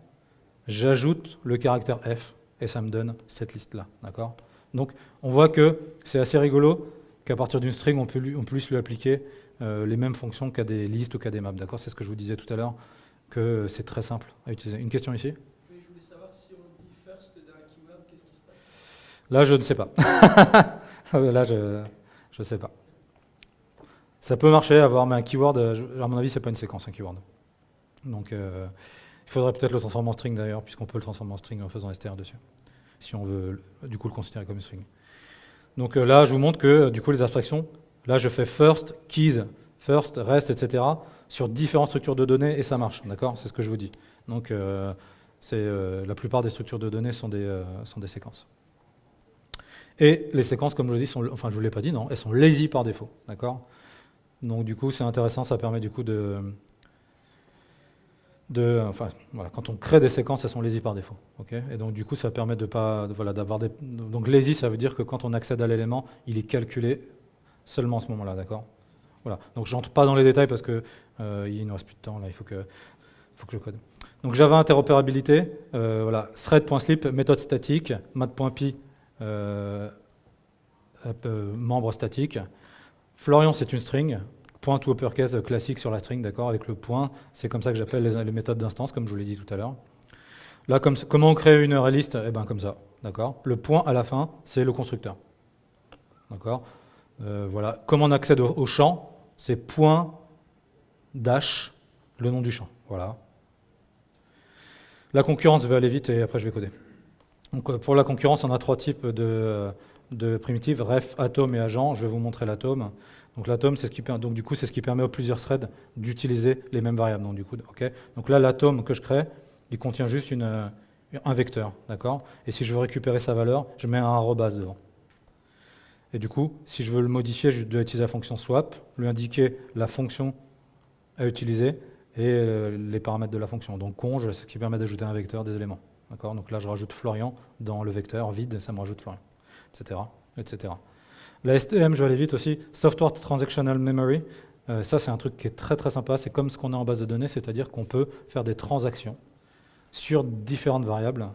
j'ajoute le caractère F et ça me donne cette liste-là. D'accord? Donc on voit que c'est assez rigolo qu'à partir d'une string, on, peut lui, on puisse lui appliquer euh, les mêmes fonctions qu'à des listes ou qu'à des maps. D'accord? C'est ce que je vous disais tout à l'heure, que c'est très simple à utiliser. Une question ici? Je voulais savoir si on dit first d'un keyword, qu'est-ce qui se passe? Là, je ne sais pas. Là, je ne sais pas. Ça peut marcher, avoir, mais un keyword, à mon avis, c'est pas une séquence, un keyword. Donc, euh, il faudrait peut-être le transformer en string d'ailleurs, puisqu'on peut le transformer en string en faisant str dessus si on veut du coup le considérer comme une string. Donc euh, là, je vous montre que euh, du coup les abstractions, là je fais first, keys, first, rest, etc. sur différentes structures de données et ça marche, d'accord? C'est ce que je vous dis. Donc euh, la plupart des structures de données sont des, sont des séquences. Et les séquences, comme je dis, sont, enfin je vous l'ai pas dit, non, elles sont lazy par défaut, d'accord? Donc du coup c'est intéressant, ça permet du coup de, de, enfin, voilà, quand on crée des séquences, elles sont lazy par défaut. et donc, du coup, ça permet de pas, voilà, d'avoir des. Donc, lazy, ça veut dire que quand on accède à l'élément, il est calculé seulement à ce moment-là, d'accord? Voilà. Donc, j'entre pas dans les détails parce que euh, il ne reste plus de temps. Là, il faut que, faut que je code. Donc, Java interopérabilité. Euh, voilà, thread.slip, méthode statique, mat.py, membre statique. Florian, c'est une string point to uppercase classique sur la string, d'accord, avec le point. C'est comme ça que j'appelle les, méthodes d'instance, comme je vous l'ai dit tout à l'heure. Là, comme, comment on crée une array list Eh bien, comme ça, d'accord. Le point à la fin, c'est le constructeur, d'accord. Euh, voilà. Comment on accède au, champ C'est point dash le nom du champ, voilà. La concurrence va aller vite et après je vais coder. Donc, euh, pour la concurrence, on a trois types de, primitives, ref, atome et agent. Je vais vous montrer l'atome. Donc l'atome, c'est ce qui ce qui permet aux plusieurs threads d'utiliser les mêmes variables. Donc du coup, ok? Donc là, l'atome que je crée, il contient juste un vecteur, d'accord? Et si je veux récupérer sa valeur, je mets un arrobase devant. Et du coup, si je veux le modifier, je dois utiliser la fonction swap, lui indiquer la fonction à utiliser et euh, les paramètres de la fonction. Donc conj, c'est ce qui permet d'ajouter un vecteur des éléments. Donc là, je rajoute Florian dans le vecteur vide, ça me rajoute Florian, etc. etc. La STM, je vais aller vite aussi, Software Transactional Memory. Euh, ça, c'est un truc qui est très très sympa. C'est comme ce qu'on a en base de données, c'est-à-dire qu'on peut faire des transactions sur différentes variables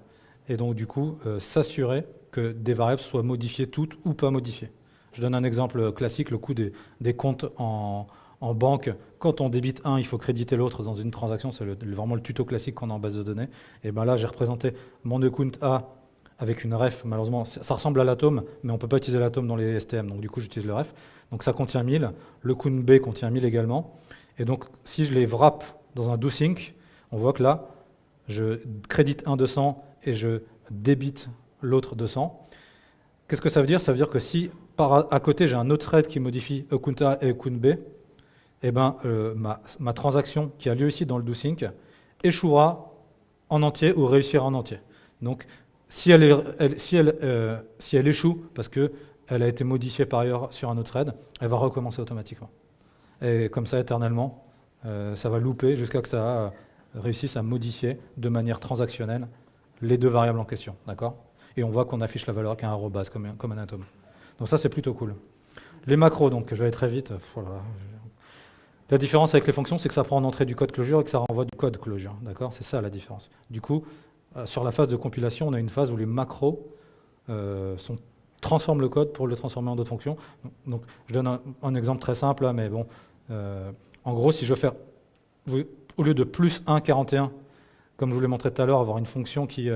et donc du coup euh, s'assurer que des variables soient modifiées toutes ou pas modifiées. Je donne un exemple classique, le coût des, comptes en banque. Quand on débite un, il faut créditer l'autre dans une transaction. C'est vraiment le tuto classique qu'on a en base de données. Et ben là, j'ai représenté mon account A avec une ref. Malheureusement, ça ressemble à l'atome, mais on ne peut pas utiliser l'atome dans les STM. Donc du coup, j'utilise le ref. Donc ça contient 1000. Le count B contient 1000 également. Et donc, si je les wrap dans un do-sync, on voit que là, je crédite un 200 et je débite l'autre 200. Qu'est-ce que ça veut dire? Ça veut dire que si à côté j'ai un autre thread qui modifie account A et account B, eh ben, euh, ma, ma transaction qui a lieu ici dans le do-sync échouera en entier ou réussira en entier. Donc, si elle, si elle, euh, si elle échoue parce qu'elle a été modifiée par ailleurs sur un autre thread, elle va recommencer automatiquement. Et comme ça, éternellement, euh, ça va louper jusqu'à que ça réussisse à modifier de manière transactionnelle les deux variables en question. D'accord? Et on voit qu'on affiche la valeur avec un arrobase comme, comme un atome. Donc ça, c'est plutôt cool. Les macros, donc, je vais aller très vite. Voilà. La différence avec les fonctions, c'est que ça prend en entrée du code closure et que ça renvoie du code closure. D'accord? C'est ça la différence. Du coup, euh, sur la phase de compilation, on a une phase où les macros euh, transforment le code pour le transformer en d'autres fonctions. Je donne un, exemple très simple, là, mais bon. euh, en gros, si je veux faire, au lieu de plus 1, 41, comme je vous l'ai montré tout à l'heure, avoir une fonction qui.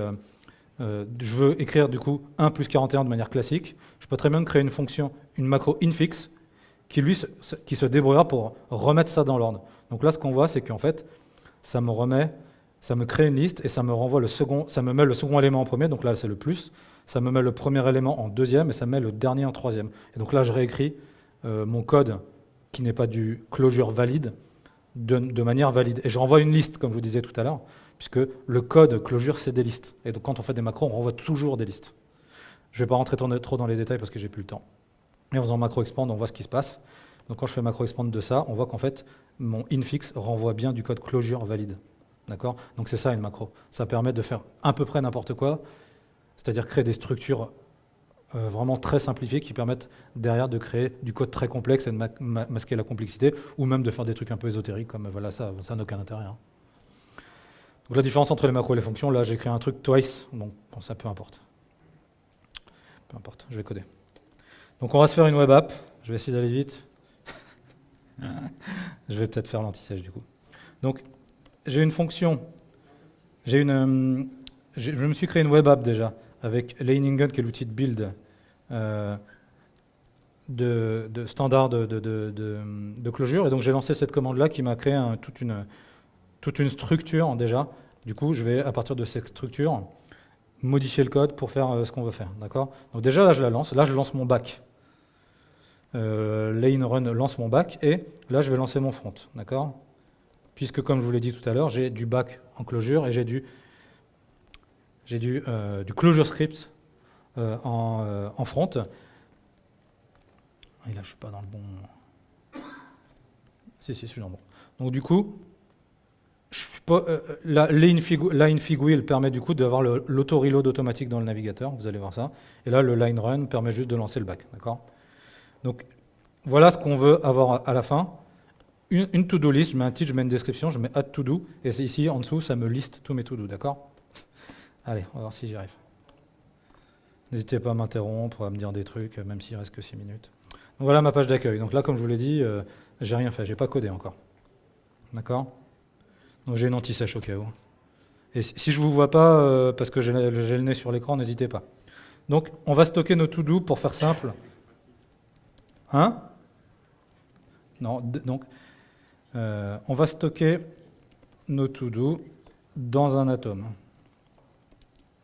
je veux écrire du coup 1 plus 41 de manière classique. Je peux très bien créer une fonction, une macro infix, qui lui qui se débrouillera pour remettre ça dans l'ordre. Donc là, ce qu'on voit, c'est qu'en fait, ça me remet, ça me crée une liste et ça me renvoie le second, ça me met le second élément en premier. Donc là, c'est le plus. Ça me met le premier élément en deuxième et ça me met le dernier en troisième. Et donc là, je réécris euh, mon code qui n'est pas du closure valide de, de manière valide. Et je renvoie une liste, comme je vous disais tout à l'heure, puisque le code closure, c'est des listes. Et donc quand on fait des macros, on renvoie toujours des listes. Je ne vais pas rentrer trop dans les détails parce que j'ai plus le temps. Et en faisant macro expand, on voit ce qui se passe. Donc quand je fais macro expand de ça, on voit qu'en fait, mon infix renvoie bien du code closure valide. D'accord? Donc c'est ça une macro. Ça permet de faire à peu près n'importe quoi, c'est-à-dire créer des structures euh, vraiment très simplifiées qui permettent derrière de créer du code très complexe et de ma- ma- masquer la complexité, ou même de faire des trucs un peu ésotériques comme voilà ça, ça n'a aucun intérêt. hein. Donc la différence entre les macros et les fonctions, là j'ai créé un truc twice, donc ça peu importe. Peu importe, je vais coder. Donc on va se faire une web app, je vais essayer d'aller vite. je vais peut-être faire l'anti-sèche du coup. Donc j'ai une fonction, j'ai une, euh, je me suis créé une web app déjà avec Leiningen qui est l'outil de build euh, de, standard de, de-. Et donc j'ai lancé cette commande-là qui m'a créé toute, une, toute une structure déjà. Du coup, je vais à partir de cette structure modifier le code pour faire euh, ce qu'on veut faire. D'accord? Donc déjà là, je la lance. Là, je lance mon back. Euh, lane run lance mon back et là, je vais lancer mon front. D'accord? Puisque, comme je vous l'ai dit tout à l'heure, j'ai du back en closure et j'ai du, euh, du closure script euh, en, front. Et là, je suis pas dans le bon. Si, si, je suis le bon. Donc, du coup, je suis la line fig, wheel permet du coup d'avoir l'auto-reload automatique dans le navigateur. Vous allez voir ça. Et là, le line run permet juste de lancer le back. Donc, voilà ce qu'on veut avoir à- la fin. Une, to-do list, je mets un titre, je mets une description, je mets add to-do. Et ici, en dessous, ça me liste tous mes to-do. D'accord? Allez, on va voir si j'y arrive. N'hésitez pas à m'interrompre, à me dire des trucs, même s'il reste que 6 minutes. Donc voilà ma page d'accueil. Donc là, comme je vous l'ai dit, euh, j'ai rien fait, j'ai pas codé encore. D'accord? Donc j'ai une anti-sèche au cas où. Et si je vous vois pas, euh, parce que j'ai le nez sur l'écran, n'hésitez pas. Donc on va stocker nos to-do pour faire simple. Hein? Non, donc euh, on va stocker nos to-do dans un atome.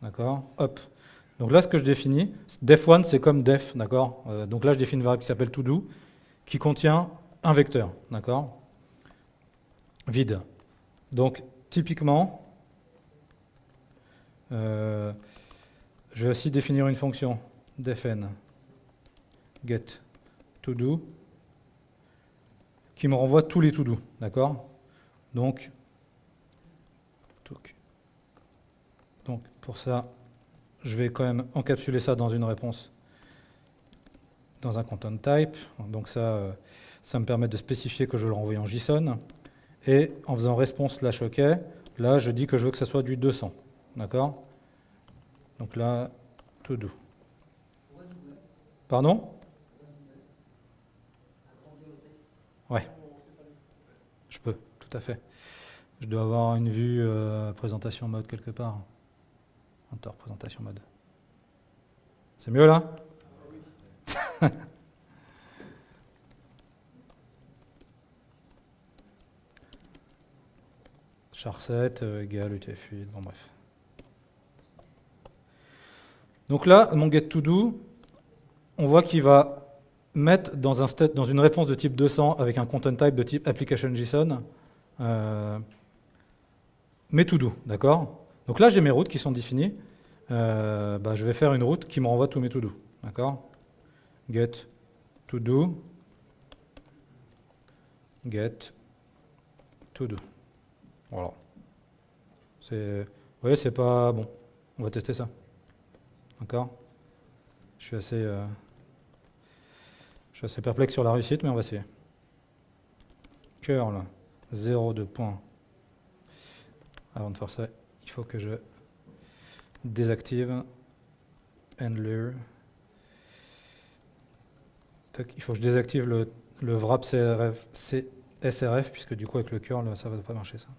D'accord? Hop. Donc là, ce que je définis, def1, c'est comme def, d'accord? Euh, Donc là, je définis une variable qui s'appelle todo, qui contient un vecteur, d'accord? Vide. Donc, typiquement, euh, je vais aussi définir une fonction defn get todo qui me renvoie tous les to-do, d'accord? Donc, donc, pour ça, je vais quand même encapsuler ça dans une réponse dans un content type. Donc ça, euh, ça me permet de spécifier que je le renvoie en JSON. Et en faisant response slash OK, là, je dis que je veux que ça soit du 200. D'accord? Donc là, to do. Pardon? Ouais. Je peux, tout à fait. Je dois avoir une vue euh, présentation mode quelque part. Enter, présentation mode. C'est mieux là? char7 euh, égale utf8, bon bref. Donc là, mon getToDo, on voit qu'il va mettre dans, un state, dans une réponse de type 200 avec un content type de type application.json euh, mes to-do, d'accord? Donc là, j'ai mes routes qui sont définies. Euh, bah, je vais faire une route qui me renvoie tous mes to-do, d'accord? Get to-do, get to-do. Voilà. Vous voyez, c'est pas bon. On va tester ça. D'accord? Je suis assez, euh, je suis assez perplexe sur la réussite, mais on va essayer. Curl 0,2 points. Avant de faire ça, il faut que je désactive handler. Il faut que je désactive le, le wrap SRF, puisque du coup avec le curl, ça va pas marcher ça.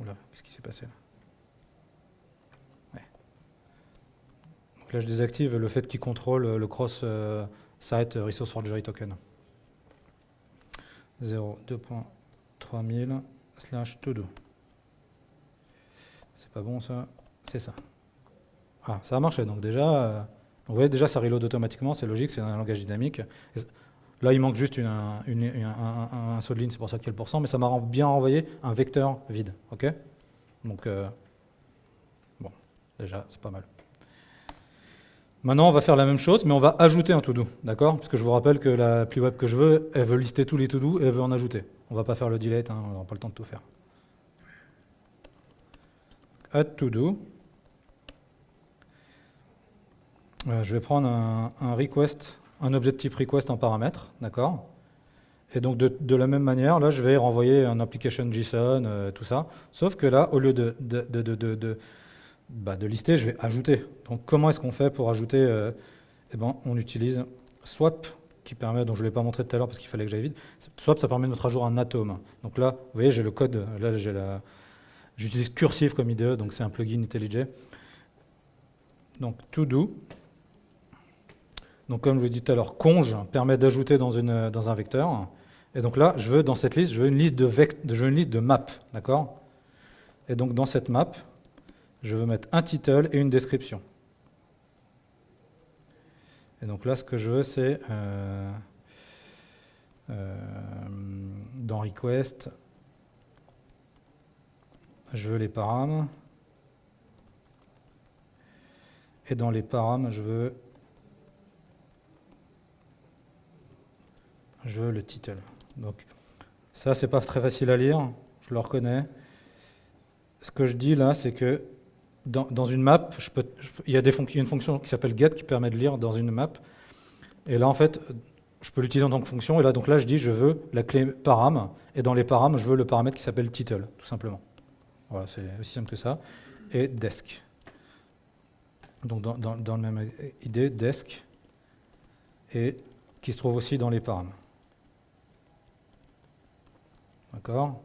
Oula, qu'est-ce qui s'est passé là Ouais. Donc là, je désactive le fait qu'il contrôle le cross euh, site resource forgery token. 0, 2.3000 slash todo. C'est pas bon ça C'est ça. Ah, ça a marché. Donc déjà, euh, vous voyez, déjà ça reload automatiquement, c'est logique, c'est un langage dynamique. Là, il manque juste une, un- une- un, un- saut de ligne, c'est pour ça qu'il y a le pourcent, mais ça m'a bien renvoyé un vecteur vide. Ok? Donc, euh, bon, déjà, c'est pas mal. Maintenant, on va faire la même chose, mais on va ajouter un to-do, d'accord? Parce que je vous rappelle que l'appli web que je veux, elle veut lister tous les to-do et elle veut en ajouter. On va pas faire le delete, hein, on n'aura pas le temps de tout faire. Add to-do. Euh, je vais prendre un request, un objet type request en paramètre, d'accord? Et donc de, la même manière, là, je vais renvoyer un application JSON, euh, tout ça. Sauf que là, au lieu bah, de lister, je vais ajouter. Donc comment est-ce qu'on fait pour ajouter euh, eh ben, On utilise swap, qui permet, dont je ne l'ai pas montré tout à l'heure parce qu'il fallait que j'aille vite. Swap, ça permet de mettre à jour un atome. Donc là, vous voyez, j'ai le code, là, j'ai la... J'utilise Cursive comme IDE, donc c'est un plugin IntelliJ. Donc, to do. Donc, comme je vous dit tout à l'heure, conge permet d'ajouter dans, dans un vecteur. Et donc là, je veux, dans cette liste, je veux une liste de, vect- je veux une liste de maps, d'accord? Et donc, dans cette map, je veux mettre un title et une description. Et donc là, ce que je veux, c'est euh, euh, dans request, je veux les param. Et dans les param, je veux je veux le title. Donc ça, c'est pas très facile à lire, je le reconnais. Ce que je dis là, c'est que dans, une map, il y a des il une fonction qui s'appelle get qui permet de lire dans une map. Et là, en fait, je peux l'utiliser en tant que fonction. Et là, donc là, je dis, je veux la clé param. Et dans les param, je veux le paramètre qui s'appelle title, tout simplement. Voilà, c'est aussi simple que ça. Et desk. Donc dans, dans, dans la même idée, desk. Et qui se trouve aussi dans les param. D'accord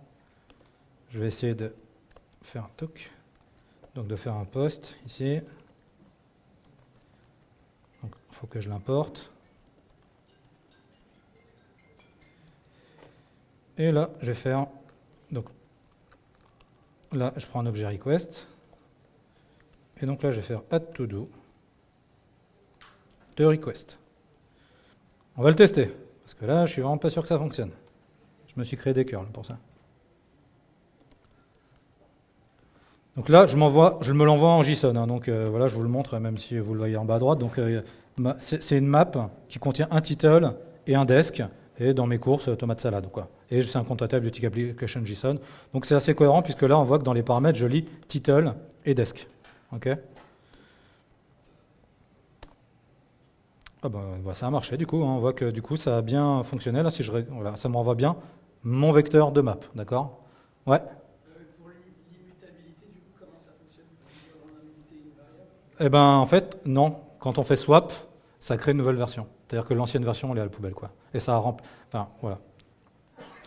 Je vais essayer de faire un. Donc de faire un post ici. Il faut que je l'importe. Et là, je vais faire donc là, je prends un objet request. Et donc là, je vais faire add to do de request. On va le tester, parce que là, je suis vraiment pas sûr que ça fonctionne. Je me suis créé des curls pour ça. Donc là, je, me l'envoie en JSON. hein. donc euh, voilà, je vous le montre, même si vous le voyez en bas à droite. Donc euh, c'est une map qui contient un title et un desk, et dans mes courses, euh, tomate salade. Quoi. Et c'est un compte bibliothèque application JSON. Donc c'est assez cohérent, puisque là, on voit que dans les paramètres, je lis title et desk. Ok ah bah, ça a marché du coup, hein. on voit que du coup ça a bien fonctionné. Là, si je voilà, ça me renvoie bien mon vecteur de map, d'accord? Ouais. Pour l'i- l'immutabilité, comment ça fonctionne On a. Eh ben en fait, non. Quand on fait swap, ça crée une nouvelle version. C'est-à-dire que l'ancienne version, elle est à la poubelle, quoi. Et ça remplit. Enfin, voilà.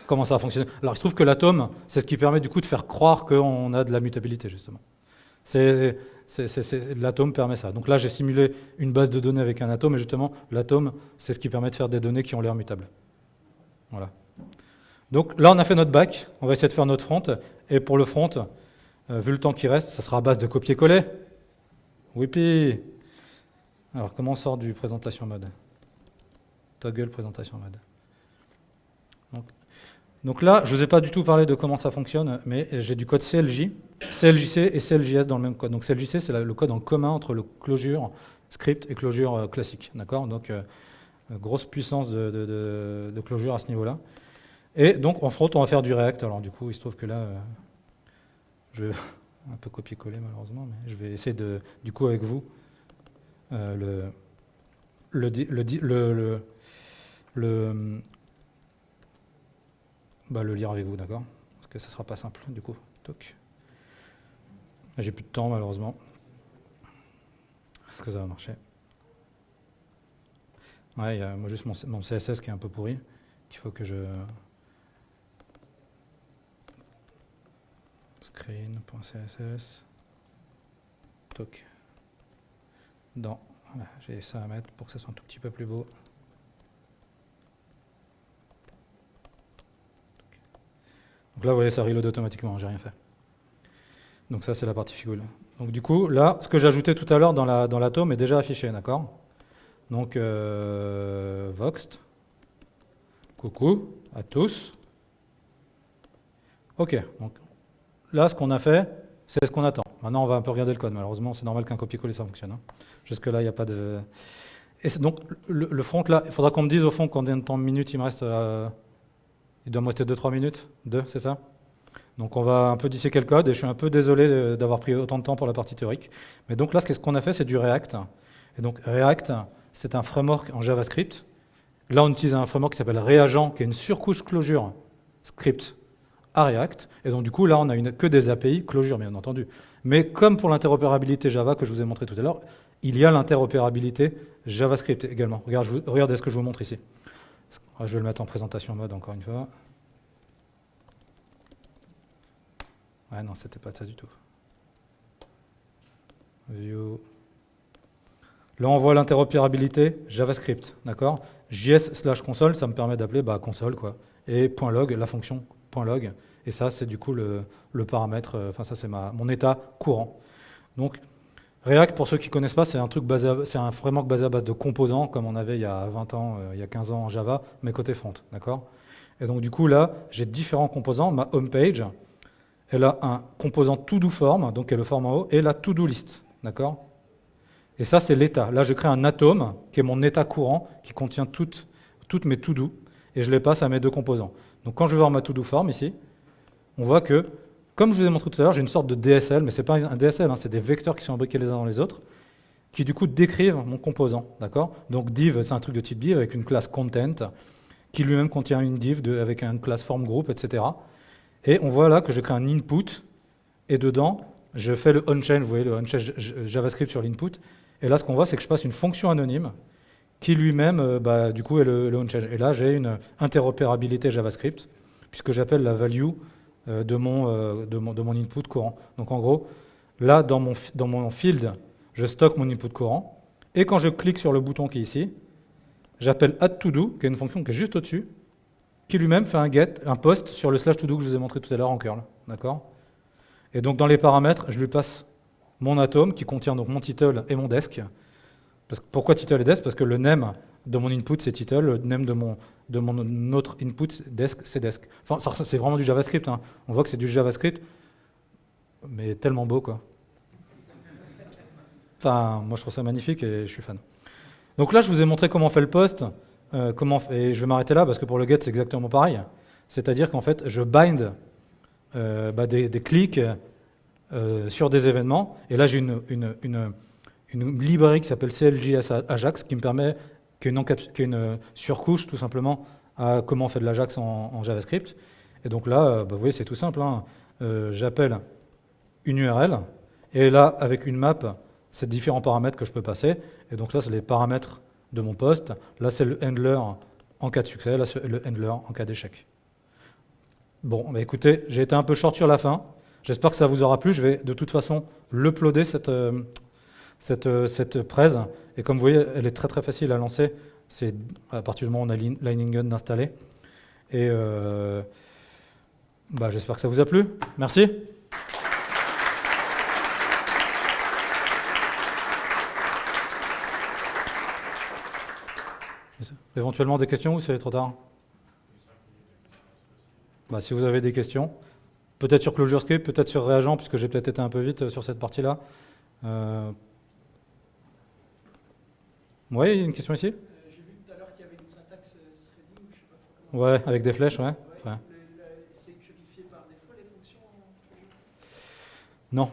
Comment ça va fonctionner Alors, il se trouve que l'atome, c'est ce qui permet du coup de faire croire qu'on a de la mutabilité, justement. C'est- l'atome permet ça. Donc là, j'ai simulé une base de données avec un atome, et justement, l'atome, c'est ce qui permet de faire des données qui ont l'air mutables. Voilà. Donc là, on a fait notre back. On va essayer de faire notre front. Et pour le front, euh, vu le temps qui reste, ça sera à base de copier-coller. Whippy Alors, comment on sort du présentation mode? Toggle présentation mode. Donc, là, je ne vous ai pas du tout parlé de comment ça fonctionne, mais j'ai du code CLJ, CLJC et CLJS dans le même code. Donc CLJC, c'est le code en commun entre le closure script et closure euh, classique. Donc, euh, grosse puissance de closure à ce niveau-là. Et donc, en front, on va faire du React. Alors, du coup, il se trouve que là, euh, je vais un peu copier-coller malheureusement, mais je vais essayer de, du coup, avec vous, euh, le, le, le, le, bah, le lire avec vous, d'accord? Parce que ça sera pas simple, du coup. J'ai plus de temps, malheureusement. Est-ce que ça va marcher? Ouais, il y a moi juste mon, mon CSS qui est un peu pourri, qu'il faut que je... Screen.css. Toc. Dans. Voilà, j'ai ça à mettre pour que ça soit un tout petit peu plus beau. Donc là, vous voyez, ça reload automatiquement, j'ai rien fait. Donc ça, c'est la partie figule. Donc du coup, là, ce que ajouté tout à l'heure dans la dans l'atome est déjà affiché, d'accord? Donc, euh, Voxt. Coucou à tous. Ok, donc là, ce qu'on a fait, c'est ce qu'on attend. Maintenant, on va un peu regarder le code. Malheureusement, c'est normal qu'un copier-coller, ça fonctionne. hein. Jusque-là, il n'y a pas de... Et donc, le, front, là, il faudra qu'on me dise, au fond, combien de temps de minutes il me reste. euh, Il doit me rester 2-3 minutes 2, c'est ça? Donc, on va un peu disséquer le code, et je suis un peu désolé de- d'avoir pris autant de temps pour la partie théorique. Mais donc là, ce qu'on a fait, c'est du React. Et donc, React, c'est un framework en JavaScript. Là, on utilise un framework qui s'appelle Reagent, qui est une surcouche closure script à React. Et donc, du coup, là, on a une, que des API closure, bien entendu. Mais comme pour l'interopérabilité Java que je vous ai montré tout à l'heure, il y a l'interopérabilité JavaScript également. Regardez ce que je vous montre ici. Je vais le mettre en présentation mode encore une fois. Ouais, non, c'était pas ça du tout. View. Là, on voit l'interopérabilité JavaScript, d'accord? JS slash console, ça me permet d'appeler bah, console, quoi. Et .log, la fonction .log. Et ça, c'est du coup le, paramètre, euh, enfin ça, c'est mon état courant. Donc, React, pour ceux qui ne connaissent pas, c'est un truc basé, c'est un framework basé à base de composants, comme on avait il y a 20 ans, euh, il y a 15 ans en Java, mais côté front, d'accord? Et donc, du coup, là, j'ai différents composants. Ma home page, elle a un composant to-do form, donc qui est le form en haut, et la to-do list, d'accord? Et ça, c'est l'état. Là, je crée un atome, qui est mon état courant, qui contient toutes, toutes mes to-do, et je les passe à mes deux composants. Donc, quand je vais voir ma to-do form ici, on voit que, comme je vous ai montré tout à l'heure, j'ai une sorte de DSL, mais ce n'est pas un DSL, hein, c'est des vecteurs qui sont imbriqués les uns dans les autres, qui du coup décrivent mon composant, d'accord? Donc div, c'est un truc de type div avec une classe content, qui lui-même contient une div avec une classe form group, etc. Et on voit là que je crée un input, et dedans, je fais le onchain, vous voyez le onchain JavaScript sur l'input, et là ce qu'on voit, c'est que je passe une fonction anonyme, qui lui-même, euh, bah, du coup, est le, le onchain. Et là, j'ai une interopérabilité JavaScript, puisque j'appelle la value euh, de, mon, euh, de, mon, de mon input courant. Donc en gros, là, dans mon, dans mon field, je stocke mon input courant, et quand je clique sur le bouton qui est ici, j'appelle add to do, qui est une fonction qui est juste au-dessus, qui lui-même fait un get, un post sur le slash to do que je vous ai montré tout à l'heure en curl. D'accord? Et donc dans les paramètres, je lui passe mon atome qui contient donc mon title et mon desk. Parce que, pourquoi title et desk? Parce que le name de mon input c'est title, le name de mon, de mon autre input desk c'est desk. Enfin, c'est vraiment du JavaScript. hein. On voit que c'est du JavaScript, mais tellement beau quoi. Enfin, moi je trouve ça magnifique et je suis fan. Donc là, je vous ai montré comment on fait le post. euh, comment, et je vais m'arrêter là parce que pour le get, c'est exactement pareil. C'est-à-dire qu'en fait, je bind euh, bah, des, clics euh, sur des événements. Et là, j'ai une, une, une librairie qui s'appelle CLJS Ajax qui me permet, qui est une, encaps- qui est une surcouche tout simplement à comment on fait de l'Ajax en, JavaScript. Et donc là, euh, bah, vous voyez, c'est tout simple. hein. Euh, J'appelle une URL et là, avec une map, c'est différents paramètres que je peux passer. Et donc là, c'est les paramètres de mon poste. Là, c'est le handler en cas de succès. Là, c'est le handler en cas d'échec. Bon, bah écoutez, j'ai été un peu short sur la fin. J'espère que ça vous aura plu. Je vais de toute façon l'uploader, cette, euh, cette, euh, cette presse. Et comme vous voyez, elle est très très facile à lancer. C'est à partir du moment où on a Lightning Gun installé. Et euh, bah, j'espère que ça vous a plu. Merci. Éventuellement des questions ou c'est trop tard? Bah, Si vous avez des questions, peut-être sur ClojureScript, peut-être sur Réagent, puisque j'ai peut-être été un peu vite euh, sur cette partie-là. Oui, il y a une question ici J'ai vu tout à l'heure qu'il y avait une syntaxe threading, je sais pas trop. Ouais, avec des flèches, ouais. C'est purifié par défaut les fonctions Non.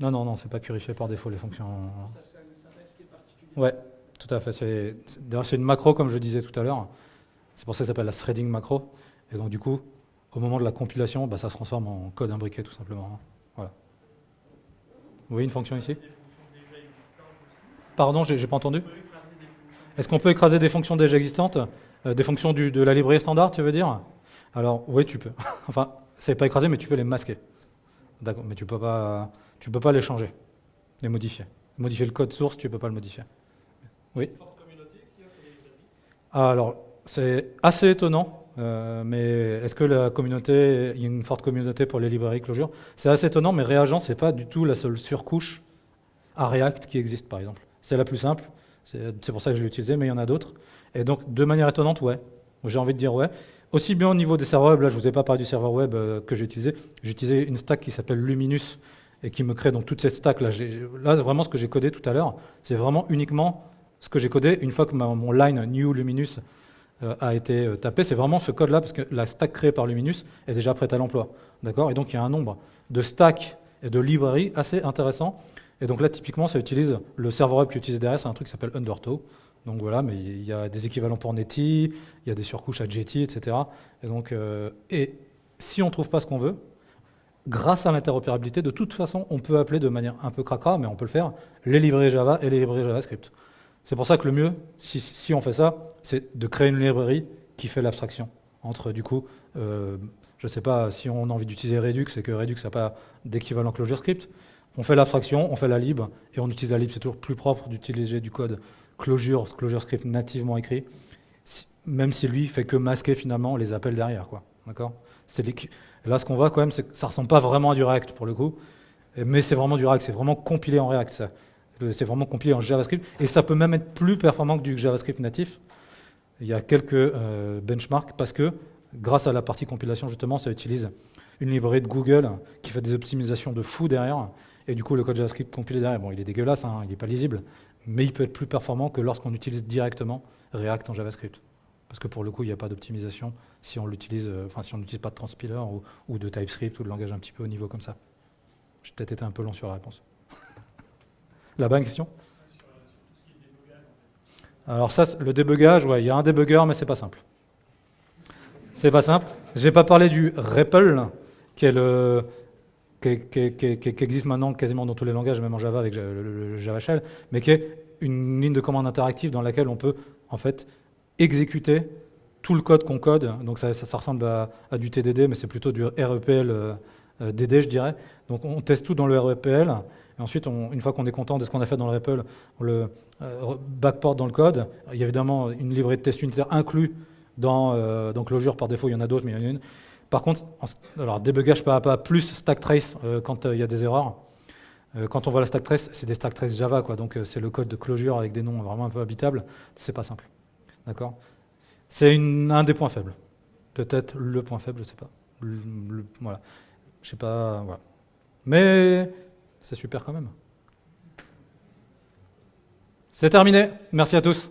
Non, non, non, c'est pas purifié par défaut les fonctions. Ça, c'est une syntaxe qui est particulière. Ouais, tout à fait. D'ailleurs, c'est une macro, comme je disais tout à l'heure. C'est pour ça que ça s'appelle la threading macro. Et donc, du coup, au moment de la compilation, bah, ça se transforme en code imbriqué, tout simplement. Voilà. Vous voyez une fonction ici? Pardon, j'ai pas entendu Est-ce qu'on peut écraser des fonctions déjà existantes Euh, Des fonctions de la librairie standard, tu veux dire? Alors, oui, tu peux. enfin, c'est pas écraser, mais tu peux les masquer. D'accord, mais tu peux pas, tu peux pas les changer, les modifier. Modifier le code source, tu peux pas le modifier. Oui. Ah, alors, c'est assez étonnant, euh, mais est-ce que la communauté, il y a une forte communauté pour les librairies Clojure? C'est assez étonnant, mais Reagent, c'est pas du tout la seule surcouche à React qui existe, par exemple. C'est la plus simple, c'est pour ça que je l'ai utilisée, mais il y en a d'autres. Et donc, de manière étonnante, ouais. J'ai envie de dire ouais. Aussi bien au niveau des serveurs web, là je vous ai pas parlé du serveur web euh, que j'ai utilisé, j'ai utilisé une stack qui s'appelle Luminous et qui me crée donc toute cette stack là. Là vraiment ce que j'ai codé tout à l'heure, c'est vraiment uniquement ce que j'ai codé une fois que mon line new Luminous euh, a été euh, tapé, c'est vraiment ce code là parce que la stack créée par Luminous est déjà prête à l'emploi. D'accord? Et donc il y a un nombre de stacks et de librairies assez intéressant. Et donc là typiquement ça utilise le serveur web qui utilise derrière, c'est un truc qui s'appelle Undertow. Donc voilà, mais il y a des équivalents pour Netty, il y a des surcouches à Jetty, etc. Et donc, euh, et si on ne trouve pas ce qu'on veut, grâce à l'interopérabilité, de toute façon, on peut appeler de manière un peu cracra, mais on peut le faire, les librairies Java et les librairies JavaScript. C'est pour ça que le mieux, si, on fait ça, c'est de créer une librairie qui fait l'abstraction entre, du coup, euh, je ne sais pas si on a envie d'utiliser Redux et que Redux n'a pas d'équivalent ClojureScript, on fait l'abstraction, on fait la lib, et on utilise la lib, c'est toujours plus propre d'utiliser du code Clojure, ClojureScript nativement écrit, même si lui fait que masquer finalement les appels derrière, quoi. D'accord? Là, ce qu'on voit quand même, c'est que ça ressemble pas vraiment à du React pour le coup, mais c'est vraiment du React, c'est vraiment compilé en React, C'est vraiment compilé en JavaScript, et ça peut même être plus performant que du JavaScript natif. Il y a quelques euh, benchmarks parce que, grâce à la partie compilation, justement, ça utilise une librairie de Google qui fait des optimisations de fou derrière, et du coup, le code JavaScript compilé derrière, bon, il est dégueulasse, hein, il n'est pas lisible, mais il peut être plus performant que lorsqu'on utilise directement React en JavaScript. Parce que pour le coup, il n'y a pas d'optimisation si on l'utilise, euh, si n'utilise pas de transpiler ou, de TypeScript ou de langage un petit peu au niveau comme ça. J'ai peut-être été un peu long sur la réponse. Là-bas, une question? Alors ça, le débugage, ouais, il y a un débugger, mais c'est pas simple. C'est pas simple. J'ai pas parlé du REPL, qui est le qui, existe maintenant quasiment dans tous les langages, même en Java avec le, le- Java Shell, mais qui est une ligne de commande interactive dans laquelle on peut en fait exécuter tout le code qu'on code. Donc ça, ressemble à, du TDD, mais c'est plutôt du REPL euh, euh, DD, je dirais. Donc on teste tout dans le REPL. Et ensuite, une fois qu'on est content de ce qu'on a fait dans le REPL, on le euh, backport dans le code. Il y a évidemment une livrée de test unitaire inclus dans, euh, dans Clojure par défaut. Il y en a d'autres, mais il y en a une. Par contre, alors débugage pas à pas plus stack trace euh, quand euh, il y a des erreurs. Euh, quand on voit la stack trace, c'est des stack trace Java, quoi. Donc c'est le code de closure avec des noms vraiment un peu habitables. C'est pas simple. D'accord? C'est un des points faibles. Peut-être le point faible, je sais pas. Voilà. Je sais pas. Voilà. Mais c'est super quand même. C'est terminé. Merci à tous.